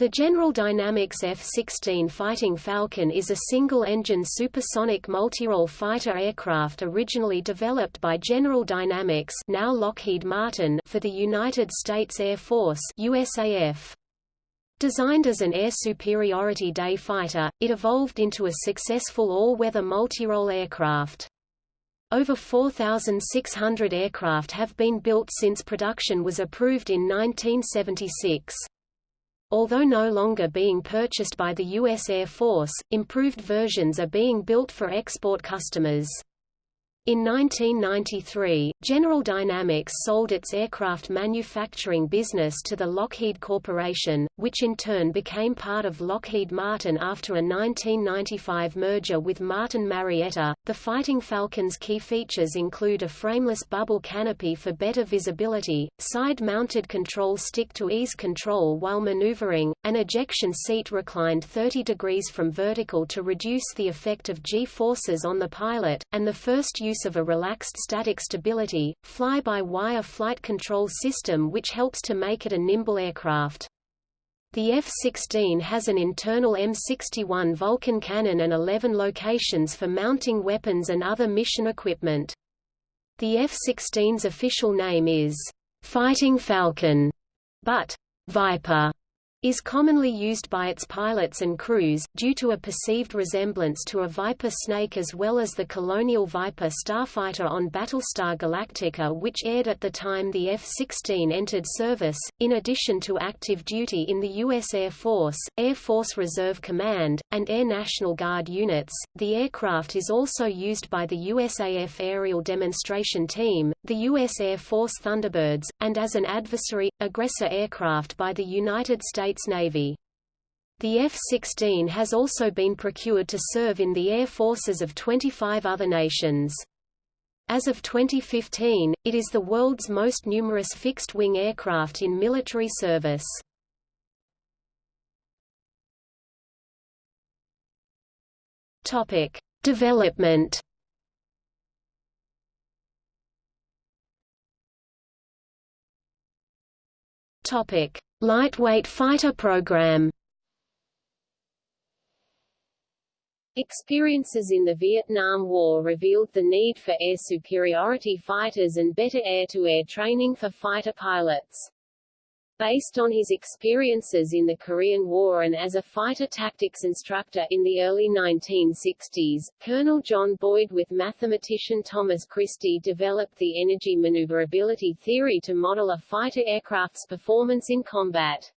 The General Dynamics F-16 Fighting Falcon is a single-engine supersonic multirole fighter aircraft originally developed by General Dynamics now Lockheed Martin for the United States Air Force USAF. Designed as an air superiority day fighter, it evolved into a successful all-weather multirole aircraft. Over 4,600 aircraft have been built since production was approved in 1976. Although no longer being purchased by the U.S. Air Force, improved versions are being built for export customers. In 1993, General Dynamics sold its aircraft manufacturing business to the Lockheed Corporation, which in turn became part of Lockheed Martin after a 1995 merger with Martin Marietta. The Fighting Falcon's key features include a frameless bubble canopy for better visibility, side-mounted control stick to ease control while maneuvering, an ejection seat reclined 30 degrees from vertical to reduce the effect of G-forces on the pilot, and the first use of a relaxed static stability, fly-by-wire flight control system which helps to make it a nimble aircraft. The F-16 has an internal M61 Vulcan cannon and 11 locations for mounting weapons and other mission equipment. The F-16's official name is Fighting Falcon, but Viper is commonly used by its pilots and crews, due to a perceived resemblance to a Viper snake as well as the Colonial Viper starfighter on Battlestar Galactica which aired at the time the F-16 entered service. In addition to active duty in the U.S. Air Force, Air Force Reserve Command, and Air National Guard units, the aircraft is also used by the USAF Aerial Demonstration Team, the U.S. Air Force Thunderbirds, and as an adversary, aggressor aircraft by the United States States Navy. The F-16 has also been procured to serve in the air forces of 25 other nations. As of 2015, it is the world's most numerous fixed-wing aircraft in military service. Topic: Development. Topic: Lightweight Fighter Program Experiences in the Vietnam War revealed the need for air superiority fighters and better air-to-air -air training for fighter pilots. Based on his experiences in the Korean War and as a fighter tactics instructor in the early 1960s, Colonel John Boyd with mathematician Thomas Christie developed the energy maneuverability theory to model a fighter aircraft's performance in combat.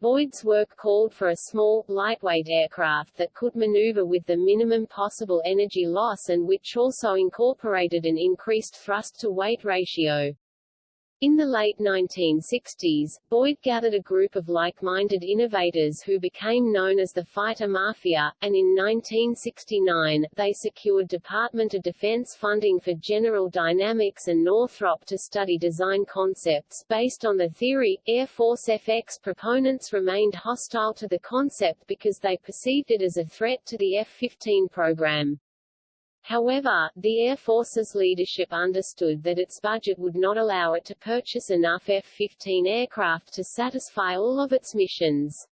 Boyd's work called for a small, lightweight aircraft that could maneuver with the minimum possible energy loss and which also incorporated an increased thrust-to-weight ratio. In the late 1960s, Boyd gathered a group of like-minded innovators who became known as the Fighter Mafia, and in 1969, they secured Department of Defense funding for General Dynamics and Northrop to study design concepts based on the theory. Air Force FX proponents remained hostile to the concept because they perceived it as a threat to the F-15 program. However, the Air Force's leadership understood that its budget would not allow it to purchase enough F-15 aircraft to satisfy all of its missions.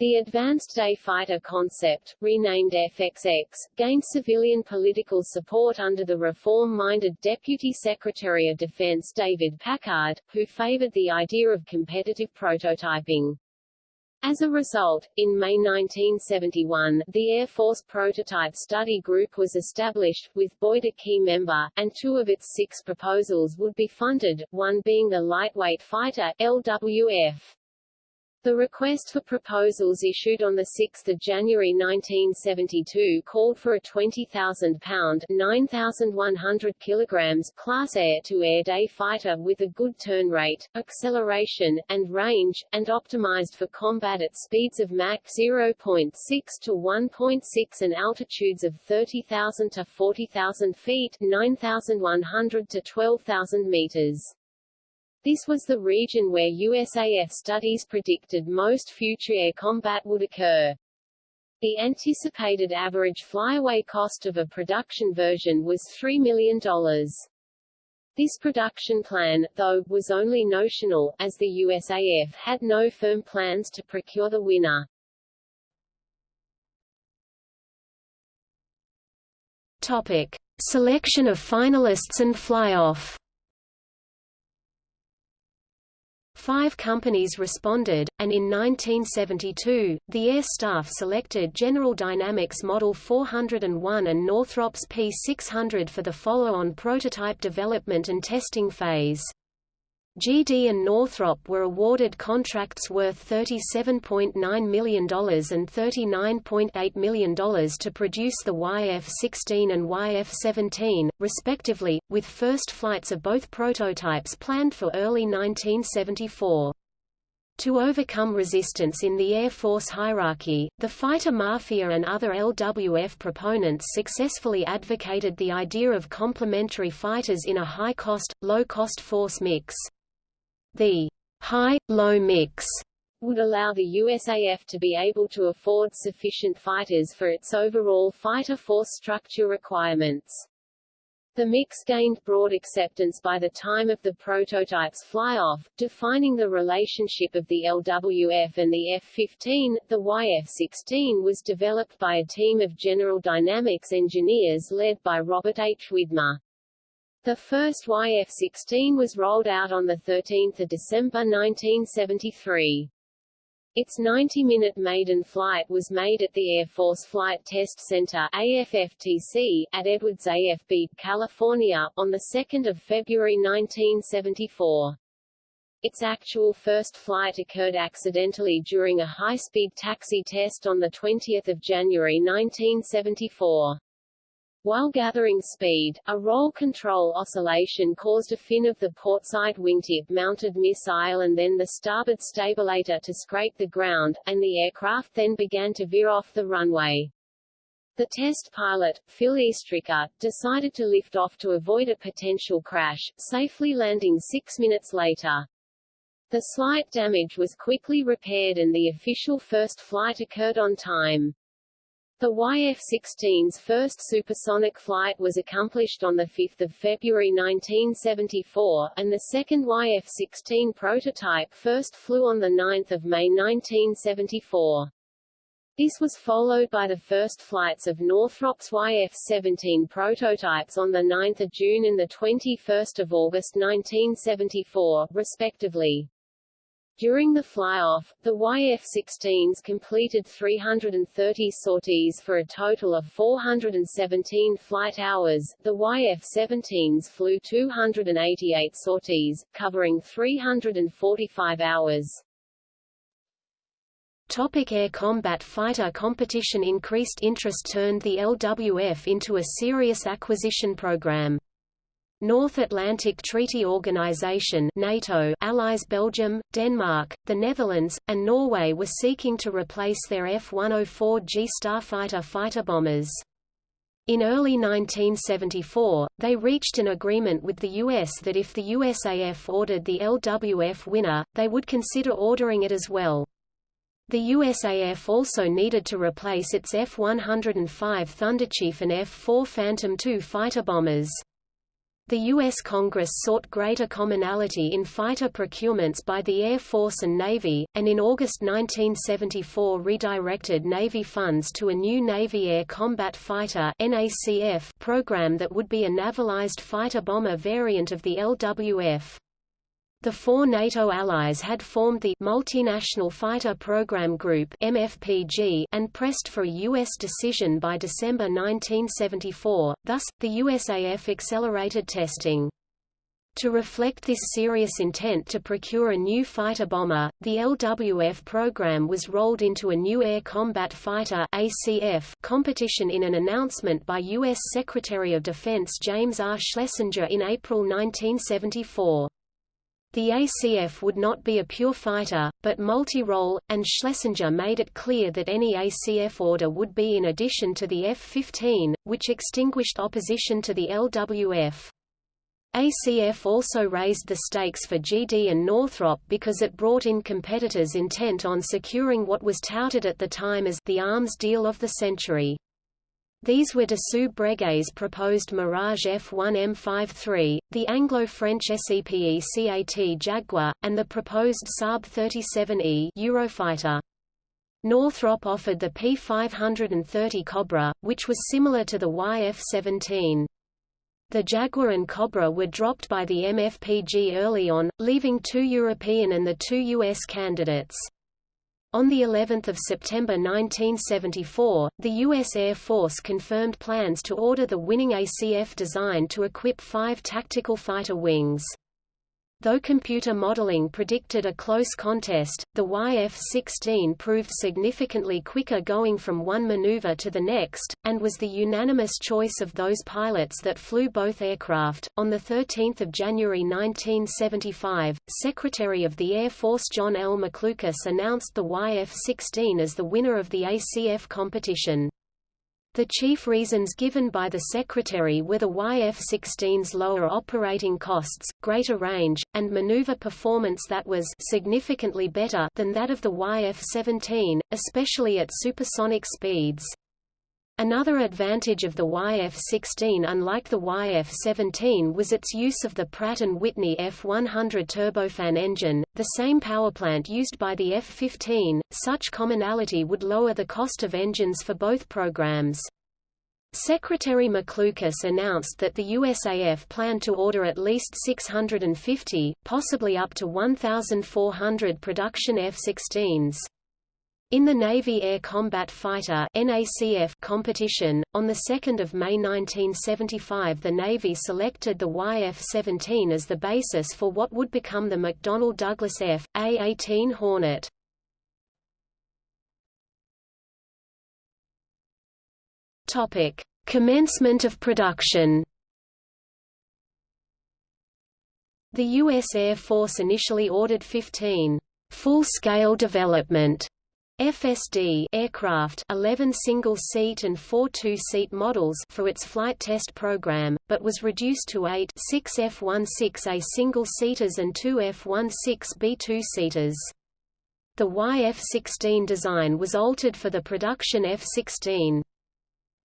The Advanced Day Fighter concept, renamed FXX, gained civilian political support under the reform-minded Deputy Secretary of Defense David Packard, who favored the idea of competitive prototyping. As a result, in May 1971, the Air Force Prototype Study Group was established, with Boyd a key member, and two of its six proposals would be funded, one being the Lightweight Fighter LWF. The request for proposals issued on 6 January 1972 called for a 20,000-pound 9,100 kilograms class air-to-air -air day fighter with a good turn rate, acceleration, and range, and optimized for combat at speeds of Mach 0.6 to 1.6 and altitudes of 30,000 to 40,000 feet 9,100 to 12,000 meters. This was the region where USAF studies predicted most future air combat would occur. The anticipated average flyaway cost of a production version was $3 million. This production plan, though, was only notional, as the USAF had no firm plans to procure the winner. Topic. Selection of finalists and fly-off Five companies responded, and in 1972, the Air Staff selected General Dynamics Model 401 and Northrop's P600 for the follow-on prototype development and testing phase. GD and Northrop were awarded contracts worth $37.9 million and $39.8 million to produce the YF-16 and YF-17, respectively, with first flights of both prototypes planned for early 1974. To overcome resistance in the Air Force hierarchy, the fighter mafia and other LWF proponents successfully advocated the idea of complementary fighters in a high-cost, low-cost force mix. The high-low mix would allow the USAF to be able to afford sufficient fighters for its overall fighter force structure requirements. The mix gained broad acceptance by the time of the prototype's fly-off, defining the relationship of the LWF and the F-15. The YF-16 was developed by a team of General Dynamics engineers led by Robert H. Widmer. The first YF-16 was rolled out on 13 December 1973. Its 90-minute maiden flight was made at the Air Force Flight Test Center AFFTC, at Edwards AFB, California, on 2 February 1974. Its actual first flight occurred accidentally during a high-speed taxi test on 20 January 1974. While gathering speed, a roll control oscillation caused a fin of the portside wingtip-mounted missile and then the starboard stabilator to scrape the ground, and the aircraft then began to veer off the runway. The test pilot, Phil Oestricher, decided to lift off to avoid a potential crash, safely landing six minutes later. The slight damage was quickly repaired and the official first flight occurred on time. The YF-16's first supersonic flight was accomplished on 5 February 1974, and the second YF-16 prototype first flew on 9 May 1974. This was followed by the first flights of Northrop's YF-17 prototypes on 9 June and 21 August 1974, respectively. During the fly-off, the YF-16s completed 330 sorties for a total of 417 flight hours. The YF-17s flew 288 sorties, covering 345 hours. Topic Air Combat Fighter competition Increased interest turned the LWF into a serious acquisition program. North Atlantic Treaty Organization NATO allies Belgium, Denmark, the Netherlands, and Norway were seeking to replace their F-104G Starfighter fighter bombers. In early 1974, they reached an agreement with the U.S. that if the USAF ordered the LWF winner, they would consider ordering it as well. The USAF also needed to replace its F-105 Thunderchief and F-4 Phantom II fighter bombers. The U.S. Congress sought greater commonality in fighter procurements by the Air Force and Navy, and in August 1974 redirected Navy funds to a new Navy Air Combat Fighter program that would be a navalized fighter-bomber variant of the LWF. The four NATO allies had formed the Multinational Fighter Program Group MFPG and pressed for a U.S. decision by December 1974, thus, the USAF accelerated testing. To reflect this serious intent to procure a new fighter bomber, the LWF program was rolled into a new Air Combat Fighter ACF competition in an announcement by U.S. Secretary of Defense James R. Schlesinger in April 1974. The ACF would not be a pure fighter, but multi-role, and Schlesinger made it clear that any ACF order would be in addition to the F-15, which extinguished opposition to the LWF. ACF also raised the stakes for GD and Northrop because it brought in competitors intent on securing what was touted at the time as the arms deal of the century. These were Dassault Breguet's proposed Mirage F1 M53, the Anglo-French SEPE CAT Jaguar, and the proposed Saab 37E Eurofighter. Northrop offered the P530 Cobra, which was similar to the YF-17. The Jaguar and Cobra were dropped by the MFPG early on, leaving two European and the two U.S. candidates. On the 11th of September 1974, the U.S. Air Force confirmed plans to order the winning ACF design to equip five tactical fighter wings. Though computer modeling predicted a close contest, the YF-16 proved significantly quicker going from one maneuver to the next, and was the unanimous choice of those pilots that flew both aircraft. On 13 January 1975, Secretary of the Air Force John L. McLucas announced the YF-16 as the winner of the ACF competition. The chief reasons given by the Secretary were the YF-16's lower operating costs, greater range, and maneuver performance that was significantly better than that of the YF-17, especially at supersonic speeds. Another advantage of the YF-16 unlike the YF-17 was its use of the Pratt & Whitney F100 turbofan engine, the same powerplant used by the F-15. Such commonality would lower the cost of engines for both programs. Secretary McLucas announced that the USAF planned to order at least 650, possibly up to 1,400 production F-16s. In the Navy Air Combat Fighter NACF competition, on 2 May 1975 the Navy selected the YF-17 as the basis for what would become the McDonnell Douglas F.A-18 Hornet. Commencement of production The U.S. Air Force initially ordered 15 full-scale development FSD aircraft 11 single-seat and 4 two-seat models for its flight test program, but was reduced to 8 6 F-16A single-seaters and 2 F-16B two-seaters. The YF-16 design was altered for the production F-16.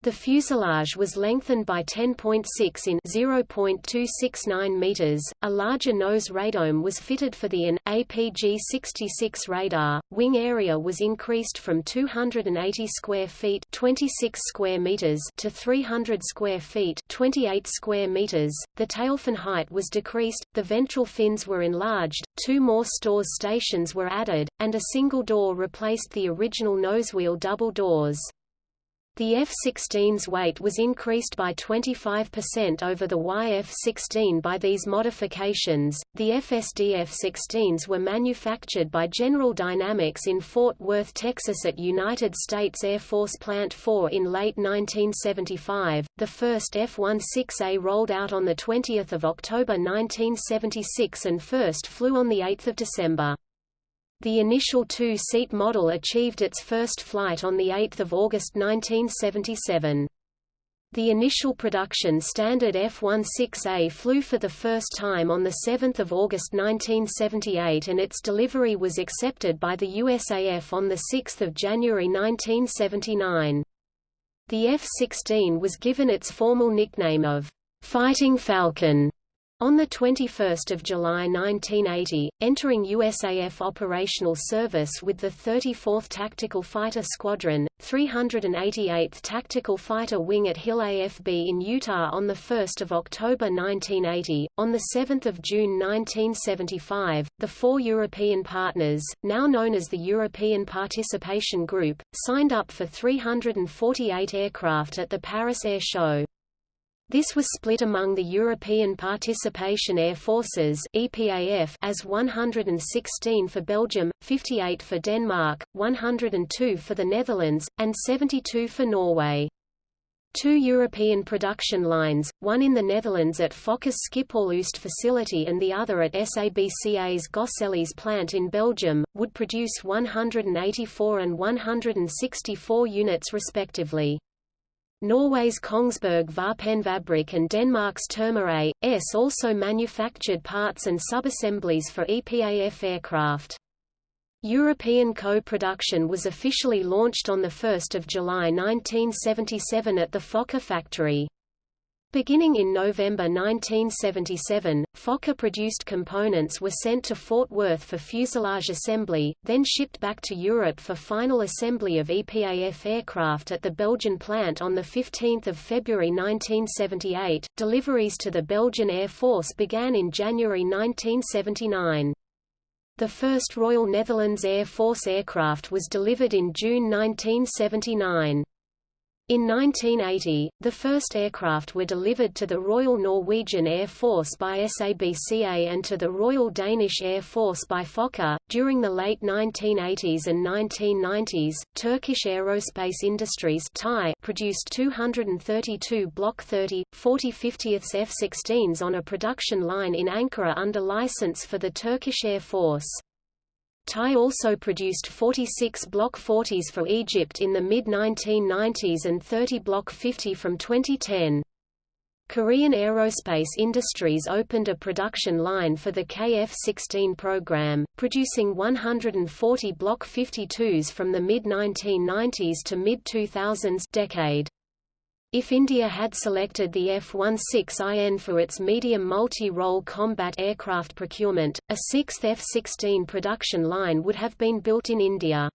The fuselage was lengthened by 10.6 in 0.269 meters. A larger nose radome was fitted for the AN APG-66 radar. Wing area was increased from 280 square feet (26 square meters) to 300 square feet (28 square meters). The tailfin height was decreased, the ventral fins were enlarged, two more stores stations were added, and a single door replaced the original nosewheel double doors. The F-16's weight was increased by 25% over the YF-16 by these modifications. The FSD F-16s were manufactured by General Dynamics in Fort Worth, Texas at United States Air Force Plant 4 in late 1975. The first F-16A rolled out on the 20th of October 1976 and first flew on the 8th of December. The initial two-seat model achieved its first flight on 8 August 1977. The initial production standard F-16A flew for the first time on 7 August 1978 and its delivery was accepted by the USAF on 6 January 1979. The F-16 was given its formal nickname of Fighting Falcon on 21 July 1980, entering USAF operational service with the 34th Tactical Fighter Squadron, 388th Tactical Fighter Wing at Hill AFB in Utah on 1 October 1980. On 7 June 1975, the four European partners, now known as the European Participation Group, signed up for 348 aircraft at the Paris Air Show. This was split among the European Participation Air Forces EPAF as 116 for Belgium, 58 for Denmark, 102 for the Netherlands, and 72 for Norway. Two European production lines, one in the Netherlands at Fokker Schiphol Oost facility and the other at SABCA's Gosselies plant in Belgium, would produce 184 and 164 units respectively. Norway's Kongsberg Våpenfabrikk and Denmark's Terma S also manufactured parts and subassemblies for EPAF aircraft. European co-production was officially launched on 1 July 1977 at the Fokker factory. Beginning in November 1977, Fokker-produced components were sent to Fort Worth for fuselage assembly, then shipped back to Europe for final assembly of EPAF aircraft at the Belgian plant on 15 February 1978. Deliveries to the Belgian Air Force began in January 1979. The first Royal Netherlands Air Force aircraft was delivered in June 1979. In 1980, the first aircraft were delivered to the Royal Norwegian Air Force by SABCA and to the Royal Danish Air Force by Fokker. During the late 1980s and 1990s, Turkish Aerospace Industries produced 232 Block 30, 40 50ths F-16s on a production line in Ankara under license for the Turkish Air Force. TAI also produced 46 Block 40s for Egypt in the mid-1990s and 30 Block 50 from 2010. Korean Aerospace Industries opened a production line for the KF-16 program, producing 140 Block 52s from the mid-1990s to mid-2000s decade. If India had selected the F-16IN for its medium multi-role combat aircraft procurement, a sixth F-16 production line would have been built in India.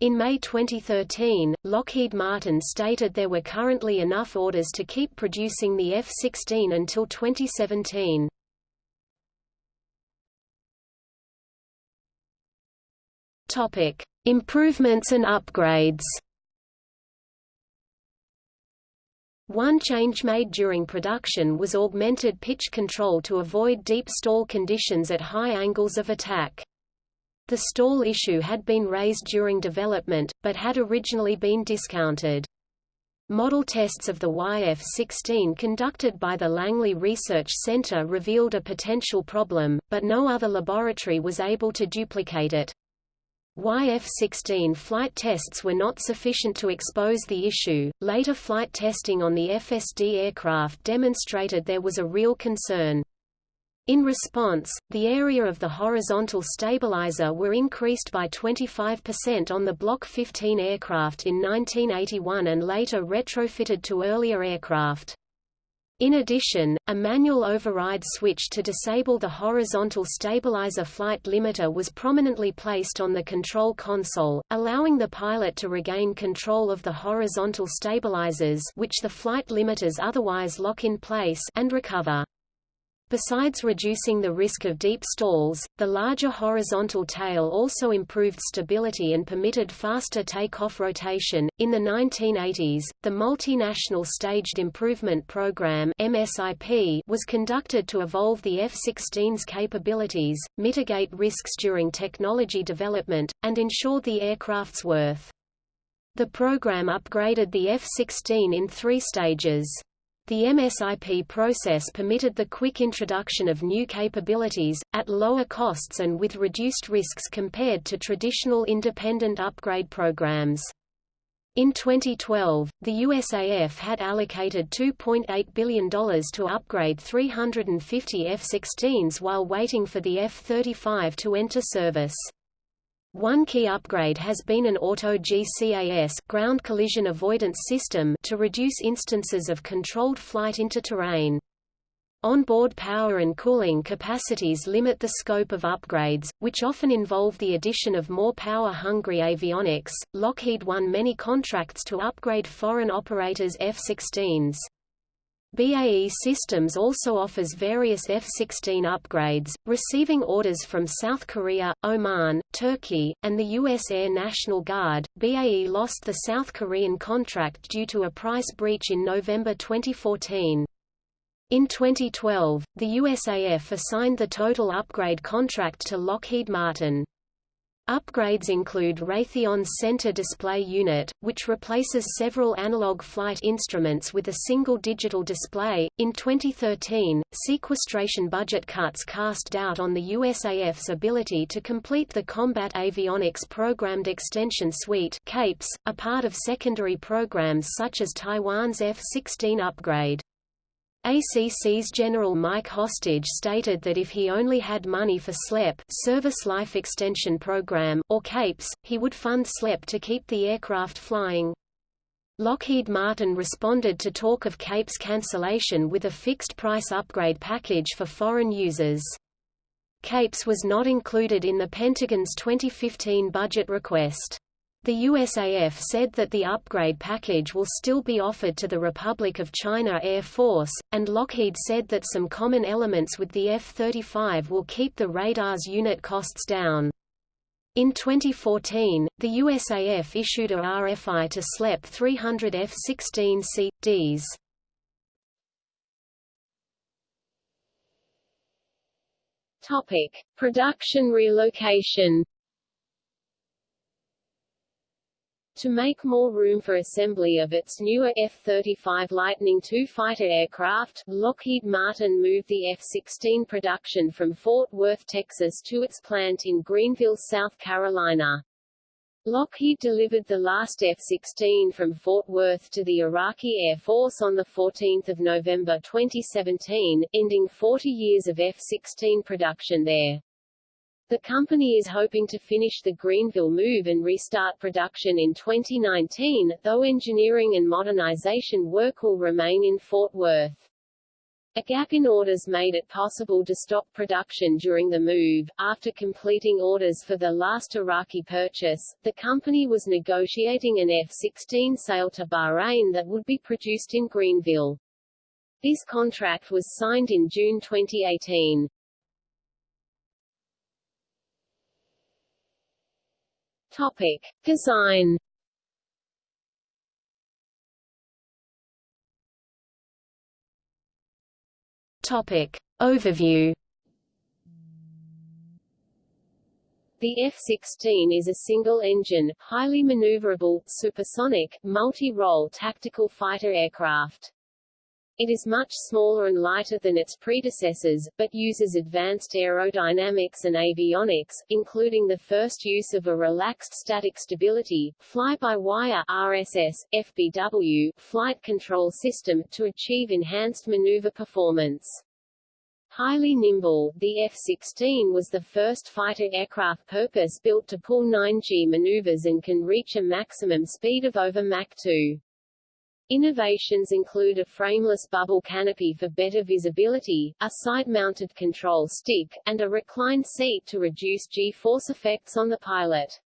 In May 2013, Lockheed Martin stated there were currently enough orders to keep producing the F-16 until 2017. Improvements and upgrades One change made during production was augmented pitch control to avoid deep stall conditions at high angles of attack. The stall issue had been raised during development, but had originally been discounted. Model tests of the YF-16 conducted by the Langley Research Center revealed a potential problem, but no other laboratory was able to duplicate it. YF-16 flight tests were not sufficient to expose the issue. Later flight testing on the FSD aircraft demonstrated there was a real concern. In response, the area of the horizontal stabilizer were increased by 25% on the Block 15 aircraft in 1981 and later retrofitted to earlier aircraft. In addition, a manual override switch to disable the horizontal stabilizer flight limiter was prominently placed on the control console, allowing the pilot to regain control of the horizontal stabilizers which the flight limiters otherwise lock in place and recover. Besides reducing the risk of deep stalls, the larger horizontal tail also improved stability and permitted faster takeoff rotation. In the 1980s, the Multinational Staged Improvement Program (MSIP) was conducted to evolve the F-16's capabilities, mitigate risks during technology development, and ensure the aircraft's worth. The program upgraded the F-16 in three stages. The MSIP process permitted the quick introduction of new capabilities, at lower costs and with reduced risks compared to traditional independent upgrade programs. In 2012, the USAF had allocated $2.8 billion to upgrade 350 F-16s while waiting for the F-35 to enter service. One key upgrade has been an auto-GCAS ground collision avoidance system to reduce instances of controlled flight into terrain. Onboard power and cooling capacities limit the scope of upgrades, which often involve the addition of more power-hungry avionics. Lockheed won many contracts to upgrade foreign operators F-16s. BAE Systems also offers various F-16 upgrades, receiving orders from South Korea, Oman, Turkey, and the U.S. Air National Guard. BAE lost the South Korean contract due to a price breach in November 2014. In 2012, the USAF assigned the total upgrade contract to Lockheed Martin. Upgrades include Raytheon's Center Display Unit, which replaces several analog flight instruments with a single digital display. In 2013, sequestration budget cuts cast doubt on the USAF's ability to complete the Combat Avionics Programmed Extension Suite (CAPES), a part of secondary programs such as Taiwan's F-16 upgrade. ACC's General Mike Hostage stated that if he only had money for SLEP Service Life Extension Program or CAPES, he would fund SLEP to keep the aircraft flying. Lockheed Martin responded to talk of CAPES cancellation with a fixed-price upgrade package for foreign users. CAPES was not included in the Pentagon's 2015 budget request. The USAF said that the upgrade package will still be offered to the Republic of China Air Force, and Lockheed said that some common elements with the F-35 will keep the radar's unit costs down. In 2014, the USAF issued a RFI to SLEP 300 F-16C, Ds. Topic: Production relocation. To make more room for assembly of its newer F-35 Lightning II fighter aircraft, Lockheed Martin moved the F-16 production from Fort Worth, Texas to its plant in Greenville, South Carolina. Lockheed delivered the last F-16 from Fort Worth to the Iraqi Air Force on 14 November 2017, ending 40 years of F-16 production there. The company is hoping to finish the Greenville move and restart production in 2019, though engineering and modernization work will remain in Fort Worth. A gap in orders made it possible to stop production during the move. After completing orders for the last Iraqi purchase, the company was negotiating an F-16 sale to Bahrain that would be produced in Greenville. This contract was signed in June 2018. Topic: Design. Topic: Overview. The F-16 is a single-engine, highly maneuverable, supersonic, multi-role tactical fighter aircraft. It is much smaller and lighter than its predecessors, but uses advanced aerodynamics and avionics, including the first use of a relaxed static stability, fly-by-wire RSS, FBW, flight control system, to achieve enhanced maneuver performance. Highly nimble, the F-16 was the first fighter aircraft purpose-built to pull 9G maneuvers and can reach a maximum speed of over Mach 2. Innovations include a frameless bubble canopy for better visibility, a side-mounted control stick, and a reclined seat to reduce G-force effects on the pilot.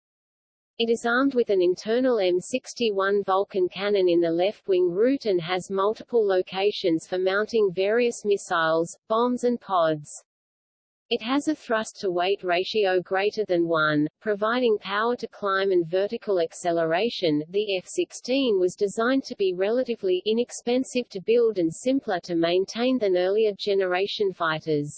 It is armed with an internal M61 Vulcan cannon in the left wing root and has multiple locations for mounting various missiles, bombs and pods. It has a thrust-to-weight ratio greater than 1, providing power to climb and vertical acceleration. The F-16 was designed to be relatively inexpensive to build and simpler to maintain than earlier generation fighters.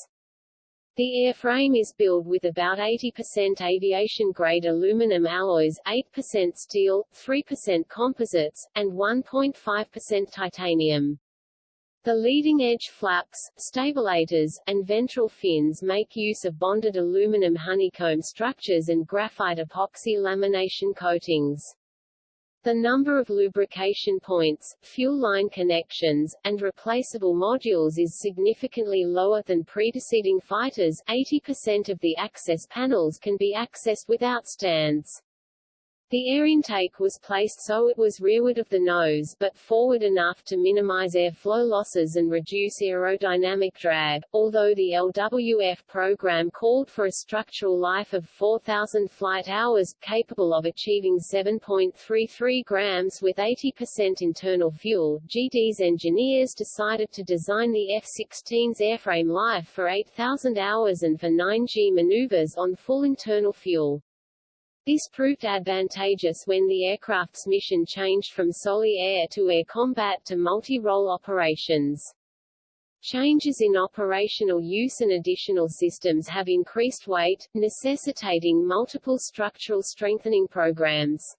The airframe is built with about 80% aviation-grade aluminum alloys, 8% steel, 3% composites, and 1.5% titanium. The leading-edge flaps, stabilators, and ventral fins make use of bonded aluminum honeycomb structures and graphite epoxy lamination coatings. The number of lubrication points, fuel line connections, and replaceable modules is significantly lower than preceding fighters 80% of the access panels can be accessed without stands. The air intake was placed so it was rearward of the nose but forward enough to minimize airflow losses and reduce aerodynamic drag, although the LWF program called for a structural life of 4,000 flight hours, capable of achieving 7.33 grams with 80% internal fuel. GD's engineers decided to design the F-16's airframe life for 8,000 hours and for 9G maneuvers on full internal fuel. This proved advantageous when the aircraft's mission changed from solely air-to-air combat to multi-role operations. Changes in operational use and additional systems have increased weight, necessitating multiple structural strengthening programs.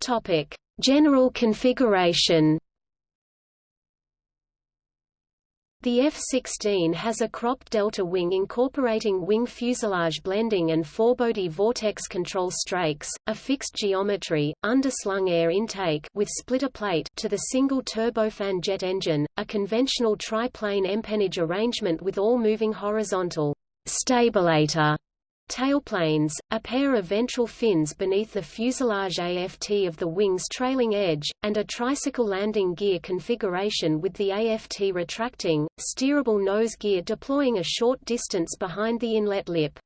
Topic: General configuration The F-16 has a cropped delta wing incorporating wing fuselage blending and forebody vortex control strakes, a fixed geometry, underslung air intake with splitter plate to the single turbofan jet engine, a conventional triplane empennage arrangement with all moving horizontal stabilator tailplanes, a pair of ventral fins beneath the fuselage AFT of the wing's trailing edge, and a tricycle landing gear configuration with the AFT retracting, steerable nose gear deploying a short distance behind the inlet lip.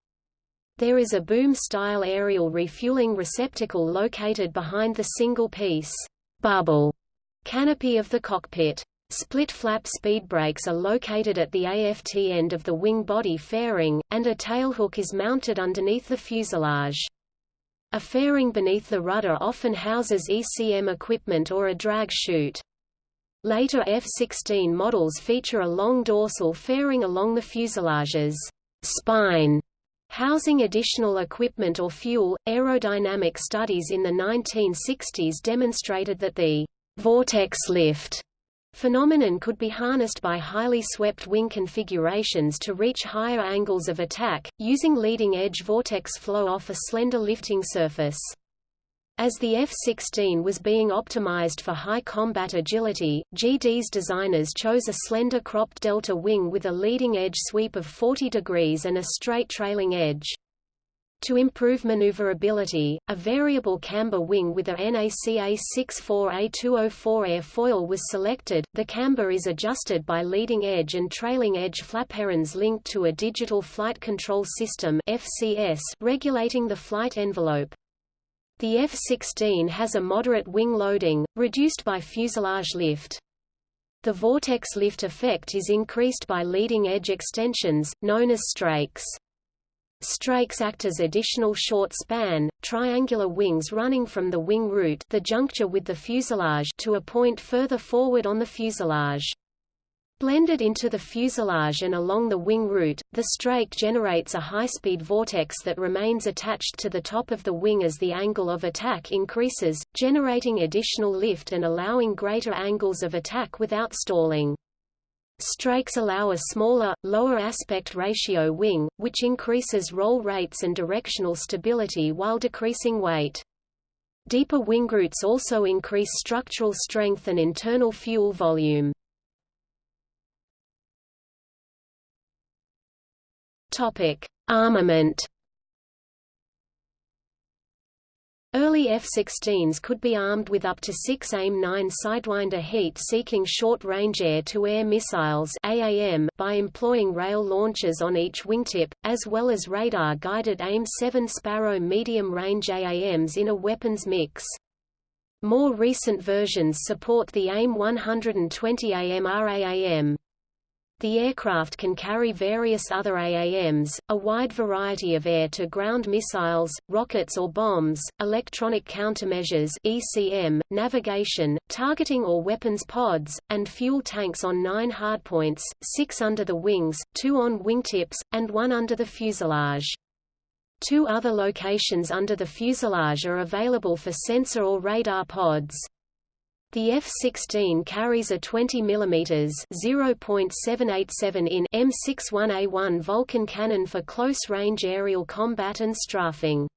There is a boom-style aerial refueling receptacle located behind the single-piece bubble canopy of the cockpit. Split-flap speed brakes are located at the AFT end of the wing body fairing, and a tailhook is mounted underneath the fuselage. A fairing beneath the rudder often houses ECM equipment or a drag chute. Later F-16 models feature a long dorsal fairing along the fuselage's spine, housing additional equipment or fuel. Aerodynamic studies in the 1960s demonstrated that the vortex lift phenomenon could be harnessed by highly swept wing configurations to reach higher angles of attack, using leading-edge vortex flow off a slender lifting surface. As the F-16 was being optimized for high combat agility, GD's designers chose a slender cropped delta wing with a leading edge sweep of 40 degrees and a straight trailing edge. To improve maneuverability, a variable camber wing with a NACA 64A204 airfoil was selected. The camber is adjusted by leading edge and trailing edge flaperons linked to a digital flight control system (FCS) regulating the flight envelope. The F-16 has a moderate wing loading, reduced by fuselage lift. The vortex lift effect is increased by leading edge extensions, known as strakes. Strakes act as additional short-span, triangular wings running from the wing root the juncture with the fuselage to a point further forward on the fuselage. Blended into the fuselage and along the wing root, the strake generates a high-speed vortex that remains attached to the top of the wing as the angle of attack increases, generating additional lift and allowing greater angles of attack without stalling. Strakes allow a smaller, lower aspect ratio wing, which increases roll rates and directional stability while decreasing weight. Deeper wing roots also increase structural strength and internal fuel volume. Topic: Armament Early F-16s could be armed with up to six AIM-9 Sidewinder heat-seeking short-range air-to-air missiles AAM by employing rail launchers on each wingtip, as well as radar-guided AIM-7 Sparrow medium-range AAMs in a weapons mix. More recent versions support the AIM-120 AMRAAM. The aircraft can carry various other AAMs, a wide variety of air-to-ground missiles, rockets or bombs, electronic countermeasures ECM, navigation, targeting or weapons pods, and fuel tanks on nine hardpoints, six under the wings, two on wingtips, and one under the fuselage. Two other locations under the fuselage are available for sensor or radar pods. The F-16 carries a 20 mm (0.787 in) M61A1 Vulcan cannon for close-range aerial combat and strafing.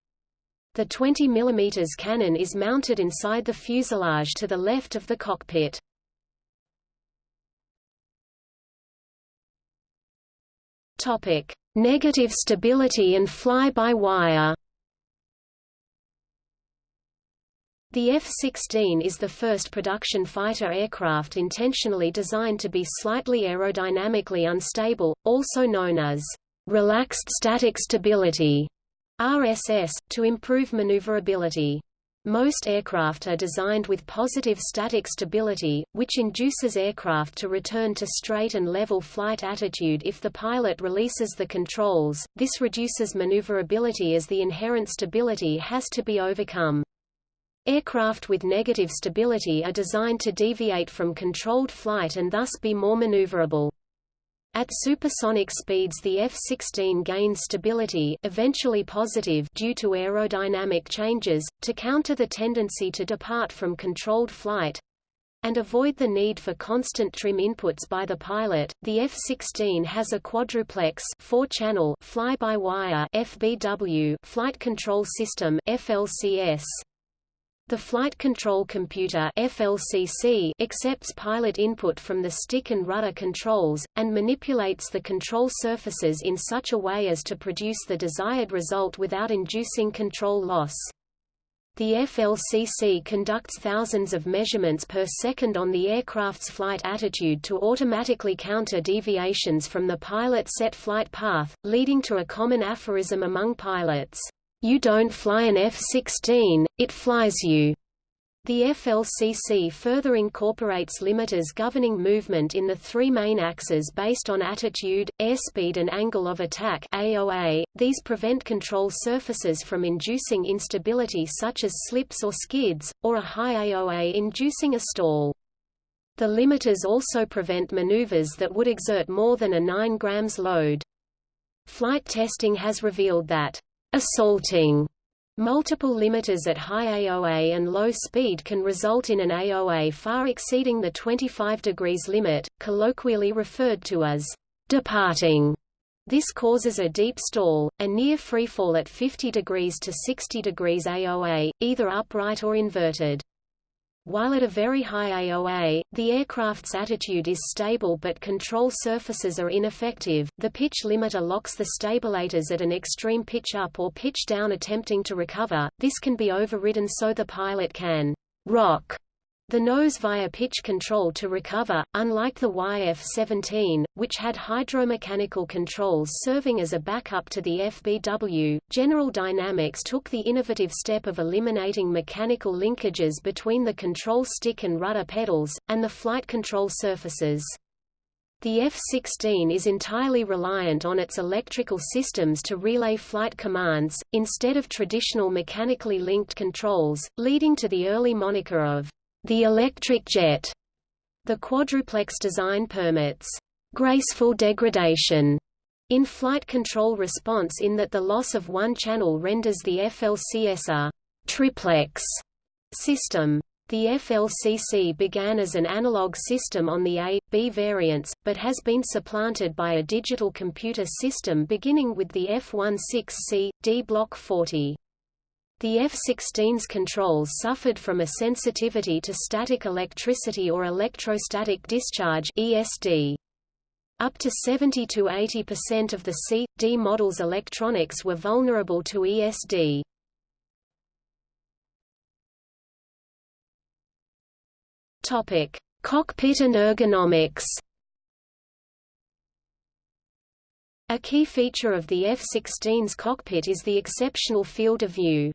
The 20 mm cannon is mounted inside the fuselage to the left of the cockpit. Topic: Negative stability and fly-by-wire. The F-16 is the first production fighter aircraft intentionally designed to be slightly aerodynamically unstable, also known as relaxed static stability RSS, to improve maneuverability. Most aircraft are designed with positive static stability, which induces aircraft to return to straight and level flight attitude if the pilot releases the controls. This reduces maneuverability as the inherent stability has to be overcome. Aircraft with negative stability are designed to deviate from controlled flight and thus be more maneuverable. At supersonic speeds the F-16 gains stability eventually positive due to aerodynamic changes, to counter the tendency to depart from controlled flight. and avoid the need for constant trim inputs by the pilot. The F-16 has a quadruplex four-channel fly-by-wire (FBW) flight control system (FLCS). The Flight Control Computer FLCC accepts pilot input from the stick and rudder controls, and manipulates the control surfaces in such a way as to produce the desired result without inducing control loss. The FLCC conducts thousands of measurements per second on the aircraft's flight attitude to automatically counter deviations from the pilot set flight path, leading to a common aphorism among pilots, "You don't fly an F-16, it flies you." The FLCC further incorporates limiters governing movement in the three main axes based on attitude, airspeed and angle of attack AOA. These prevent control surfaces from inducing instability such as slips or skids, or a high AOA inducing a stall. The limiters also prevent maneuvers that would exert more than a 9 grams load. Flight testing has revealed that assaulting Multiple limiters at high AOA and low speed can result in an AOA far exceeding the 25 degrees limit, colloquially referred to as departing. This causes a deep stall, a near freefall at 50 degrees to 60 degrees AOA, either upright or inverted. While at a very high AOA, the aircraft's attitude is stable but control surfaces are ineffective. The pitch limiter locks the stabilators at an extreme pitch up or pitch down attempting to recover. This can be overridden so the pilot can rock the nose via pitch control to recover, unlike the YF-17, which had hydromechanical controls serving as a backup to the FBW, General Dynamics took the innovative step of eliminating mechanical linkages between the control stick and rudder pedals, and the flight control surfaces. The F-16 is entirely reliant on its electrical systems to relay flight commands, instead of traditional mechanically linked controls, leading to the early moniker of the electric jet. The quadruplex design permits graceful degradation in flight control response in that the loss of one channel renders the FLCS a triplex system. The FLCC began as an analog system on the A, B variants, but has been supplanted by a digital computer system beginning with the F16C, D Block 40. The F-16's controls suffered from a sensitivity to static electricity or electrostatic discharge ESD. Up to 70–80% of the C, D model's electronics were vulnerable to ESD. Cockpit and ergonomics. A key feature of the F-16's cockpit is the exceptional field of view.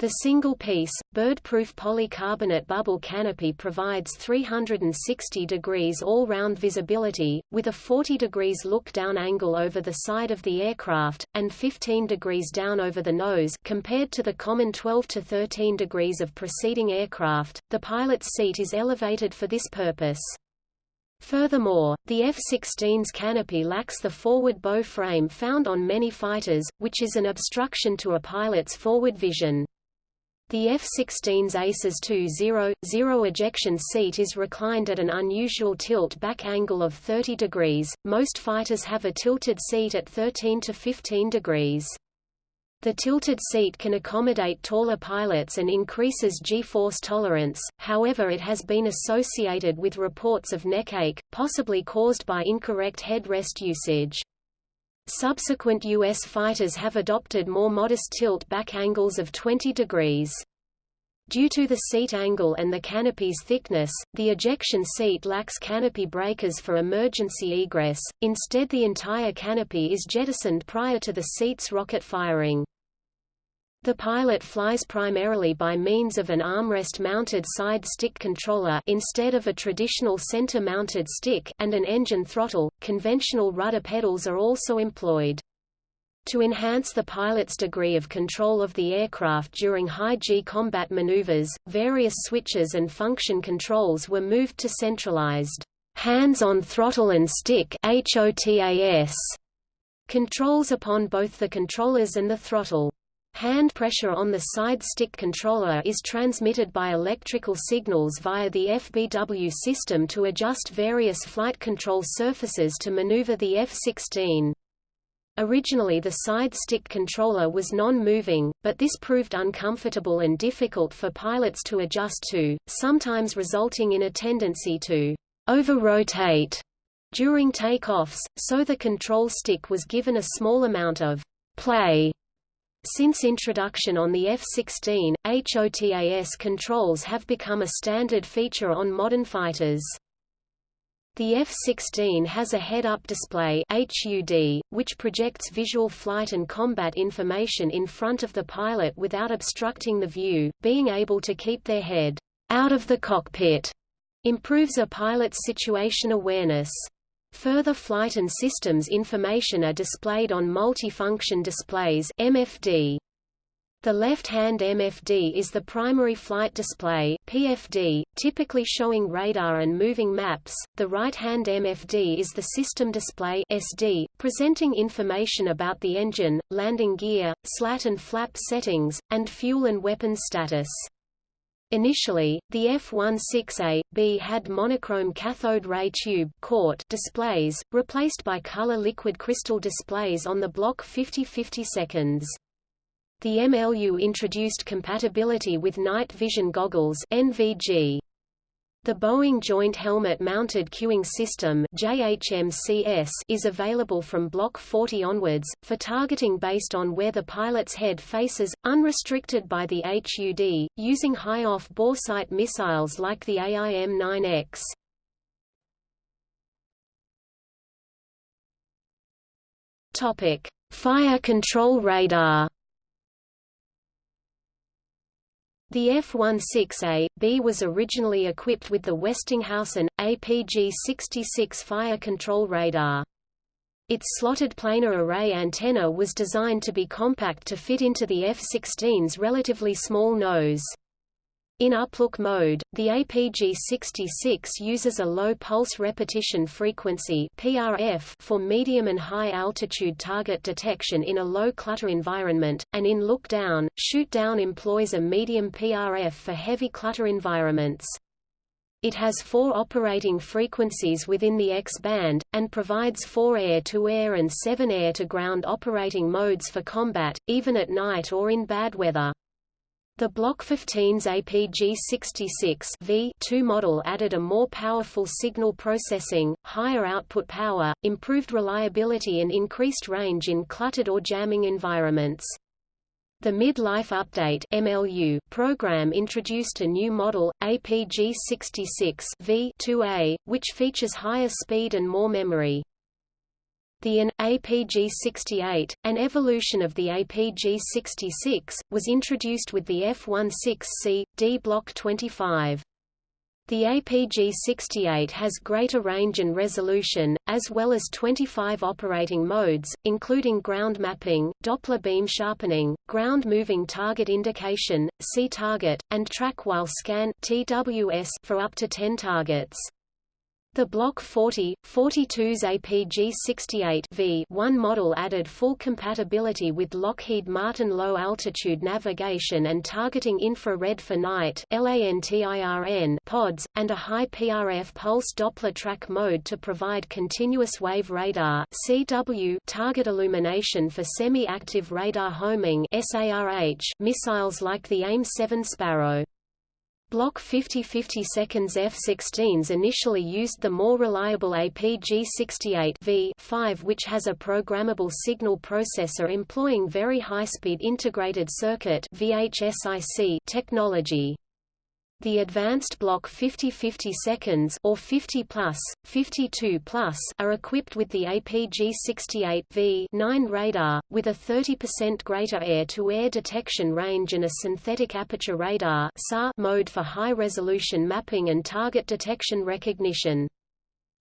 The single-piece, bird-proof polycarbonate bubble canopy provides 360 degrees all-round visibility, with a 40 degrees look-down angle over the side of the aircraft, and 15 degrees down over the nose compared to the common 12 to 13 degrees of preceding aircraft. The pilot's seat is elevated for this purpose. Furthermore, the F-16's canopy lacks the forward bow frame found on many fighters, which is an obstruction to a pilot's forward vision. The F-16's ACES 2-0, 0 ejection seat is reclined at an unusual tilt-back angle of 30 degrees, most fighters have a tilted seat at 13 to 15 degrees. The tilted seat can accommodate taller pilots and increases G-force tolerance, however it has been associated with reports of neck ache, possibly caused by incorrect headrest usage. Subsequent U.S. fighters have adopted more modest tilt-back angles of 20 degrees. Due to the seat angle and the canopy's thickness, the ejection seat lacks canopy breakers for emergency egress, instead the entire canopy is jettisoned prior to the seat's rocket firing. The pilot flies primarily by means of an armrest-mounted side stick controller instead of a traditional center-mounted stick and an engine throttle. Conventional rudder pedals are also employed. To enhance the pilot's degree of control of the aircraft during high-G combat maneuvers, various switches and function controls were moved to centralized hands-on throttle and stick HOTAS controls upon both the controllers and the throttle. Hand pressure on the side stick controller is transmitted by electrical signals via the FBW system to adjust various flight control surfaces to maneuver the F-16. Originally the side stick controller was non-moving, but this proved uncomfortable and difficult for pilots to adjust to, sometimes resulting in a tendency to over-rotate during takeoffs, so the control stick was given a small amount of play since introduction on the F-16, HOTAS controls have become a standard feature on modern fighters. The F-16 has a head-up display HUD, which projects visual flight and combat information in front of the pilot without obstructing the view, being able to keep their head out of the cockpit improves a pilot's situation awareness. Further flight and systems information are displayed on multifunction displays MFD. The left-hand MFD is the primary flight display PFD, typically showing radar and moving maps. The right-hand MFD is the system display SD, presenting information about the engine, landing gear, slat and flap settings, and fuel and weapon status. Initially, the F-16A-B had monochrome cathode ray tube displays, replaced by color liquid crystal displays on the block 50-50 seconds. The MLU introduced compatibility with night vision goggles NVG. The Boeing Joint Helmet Mounted Cueing System JHMCS is available from Block 40 onwards, for targeting based on where the pilot's head faces, unrestricted by the HUD, using high-off bore sight missiles like the AIM-9X. Fire control radar The F-16A-B was originally equipped with the Westinghouse AN, APG-66 fire control radar. Its slotted planar array antenna was designed to be compact to fit into the F-16's relatively small nose. In uplook mode, the APG-66 uses a low pulse repetition frequency (PRF) for medium and high altitude target detection in a low clutter environment, and in look down, shoot down employs a medium PRF for heavy clutter environments. It has four operating frequencies within the X-band, and provides four air-to-air -air and seven air-to-ground operating modes for combat, even at night or in bad weather. The Block 15's APG-66 V2 model added a more powerful signal processing, higher output power, improved reliability and increased range in cluttered or jamming environments. The Mid-Life Update MLU program introduced a new model, APG-66 V2A, which features higher speed and more memory. The AN APG-68, an evolution of the APG-66, was introduced with the F-16C, D Block 25. The APG-68 has greater range and resolution, as well as 25 operating modes, including ground mapping, Doppler beam sharpening, ground moving target indication, sea-target, and track while scan TWS for up to 10 targets. The Block 40, 42's APG-68 V1 model added full compatibility with Lockheed Martin low-altitude navigation and targeting infrared for night pods, and a high PRF pulse Doppler track mode to provide continuous wave radar CW target illumination for semi-active radar homing missiles like the AIM-7 Sparrow. Block 50-50 seconds F-16s initially used the more reliable APG-68 V5 which has a programmable signal processor employing very high-speed integrated circuit technology. The advanced block 50-50 seconds or 50 plus, 52 plus are equipped with the APG-68 V9 radar, with a 30% greater air-to-air -air detection range and a synthetic aperture radar mode for high-resolution mapping and target detection recognition.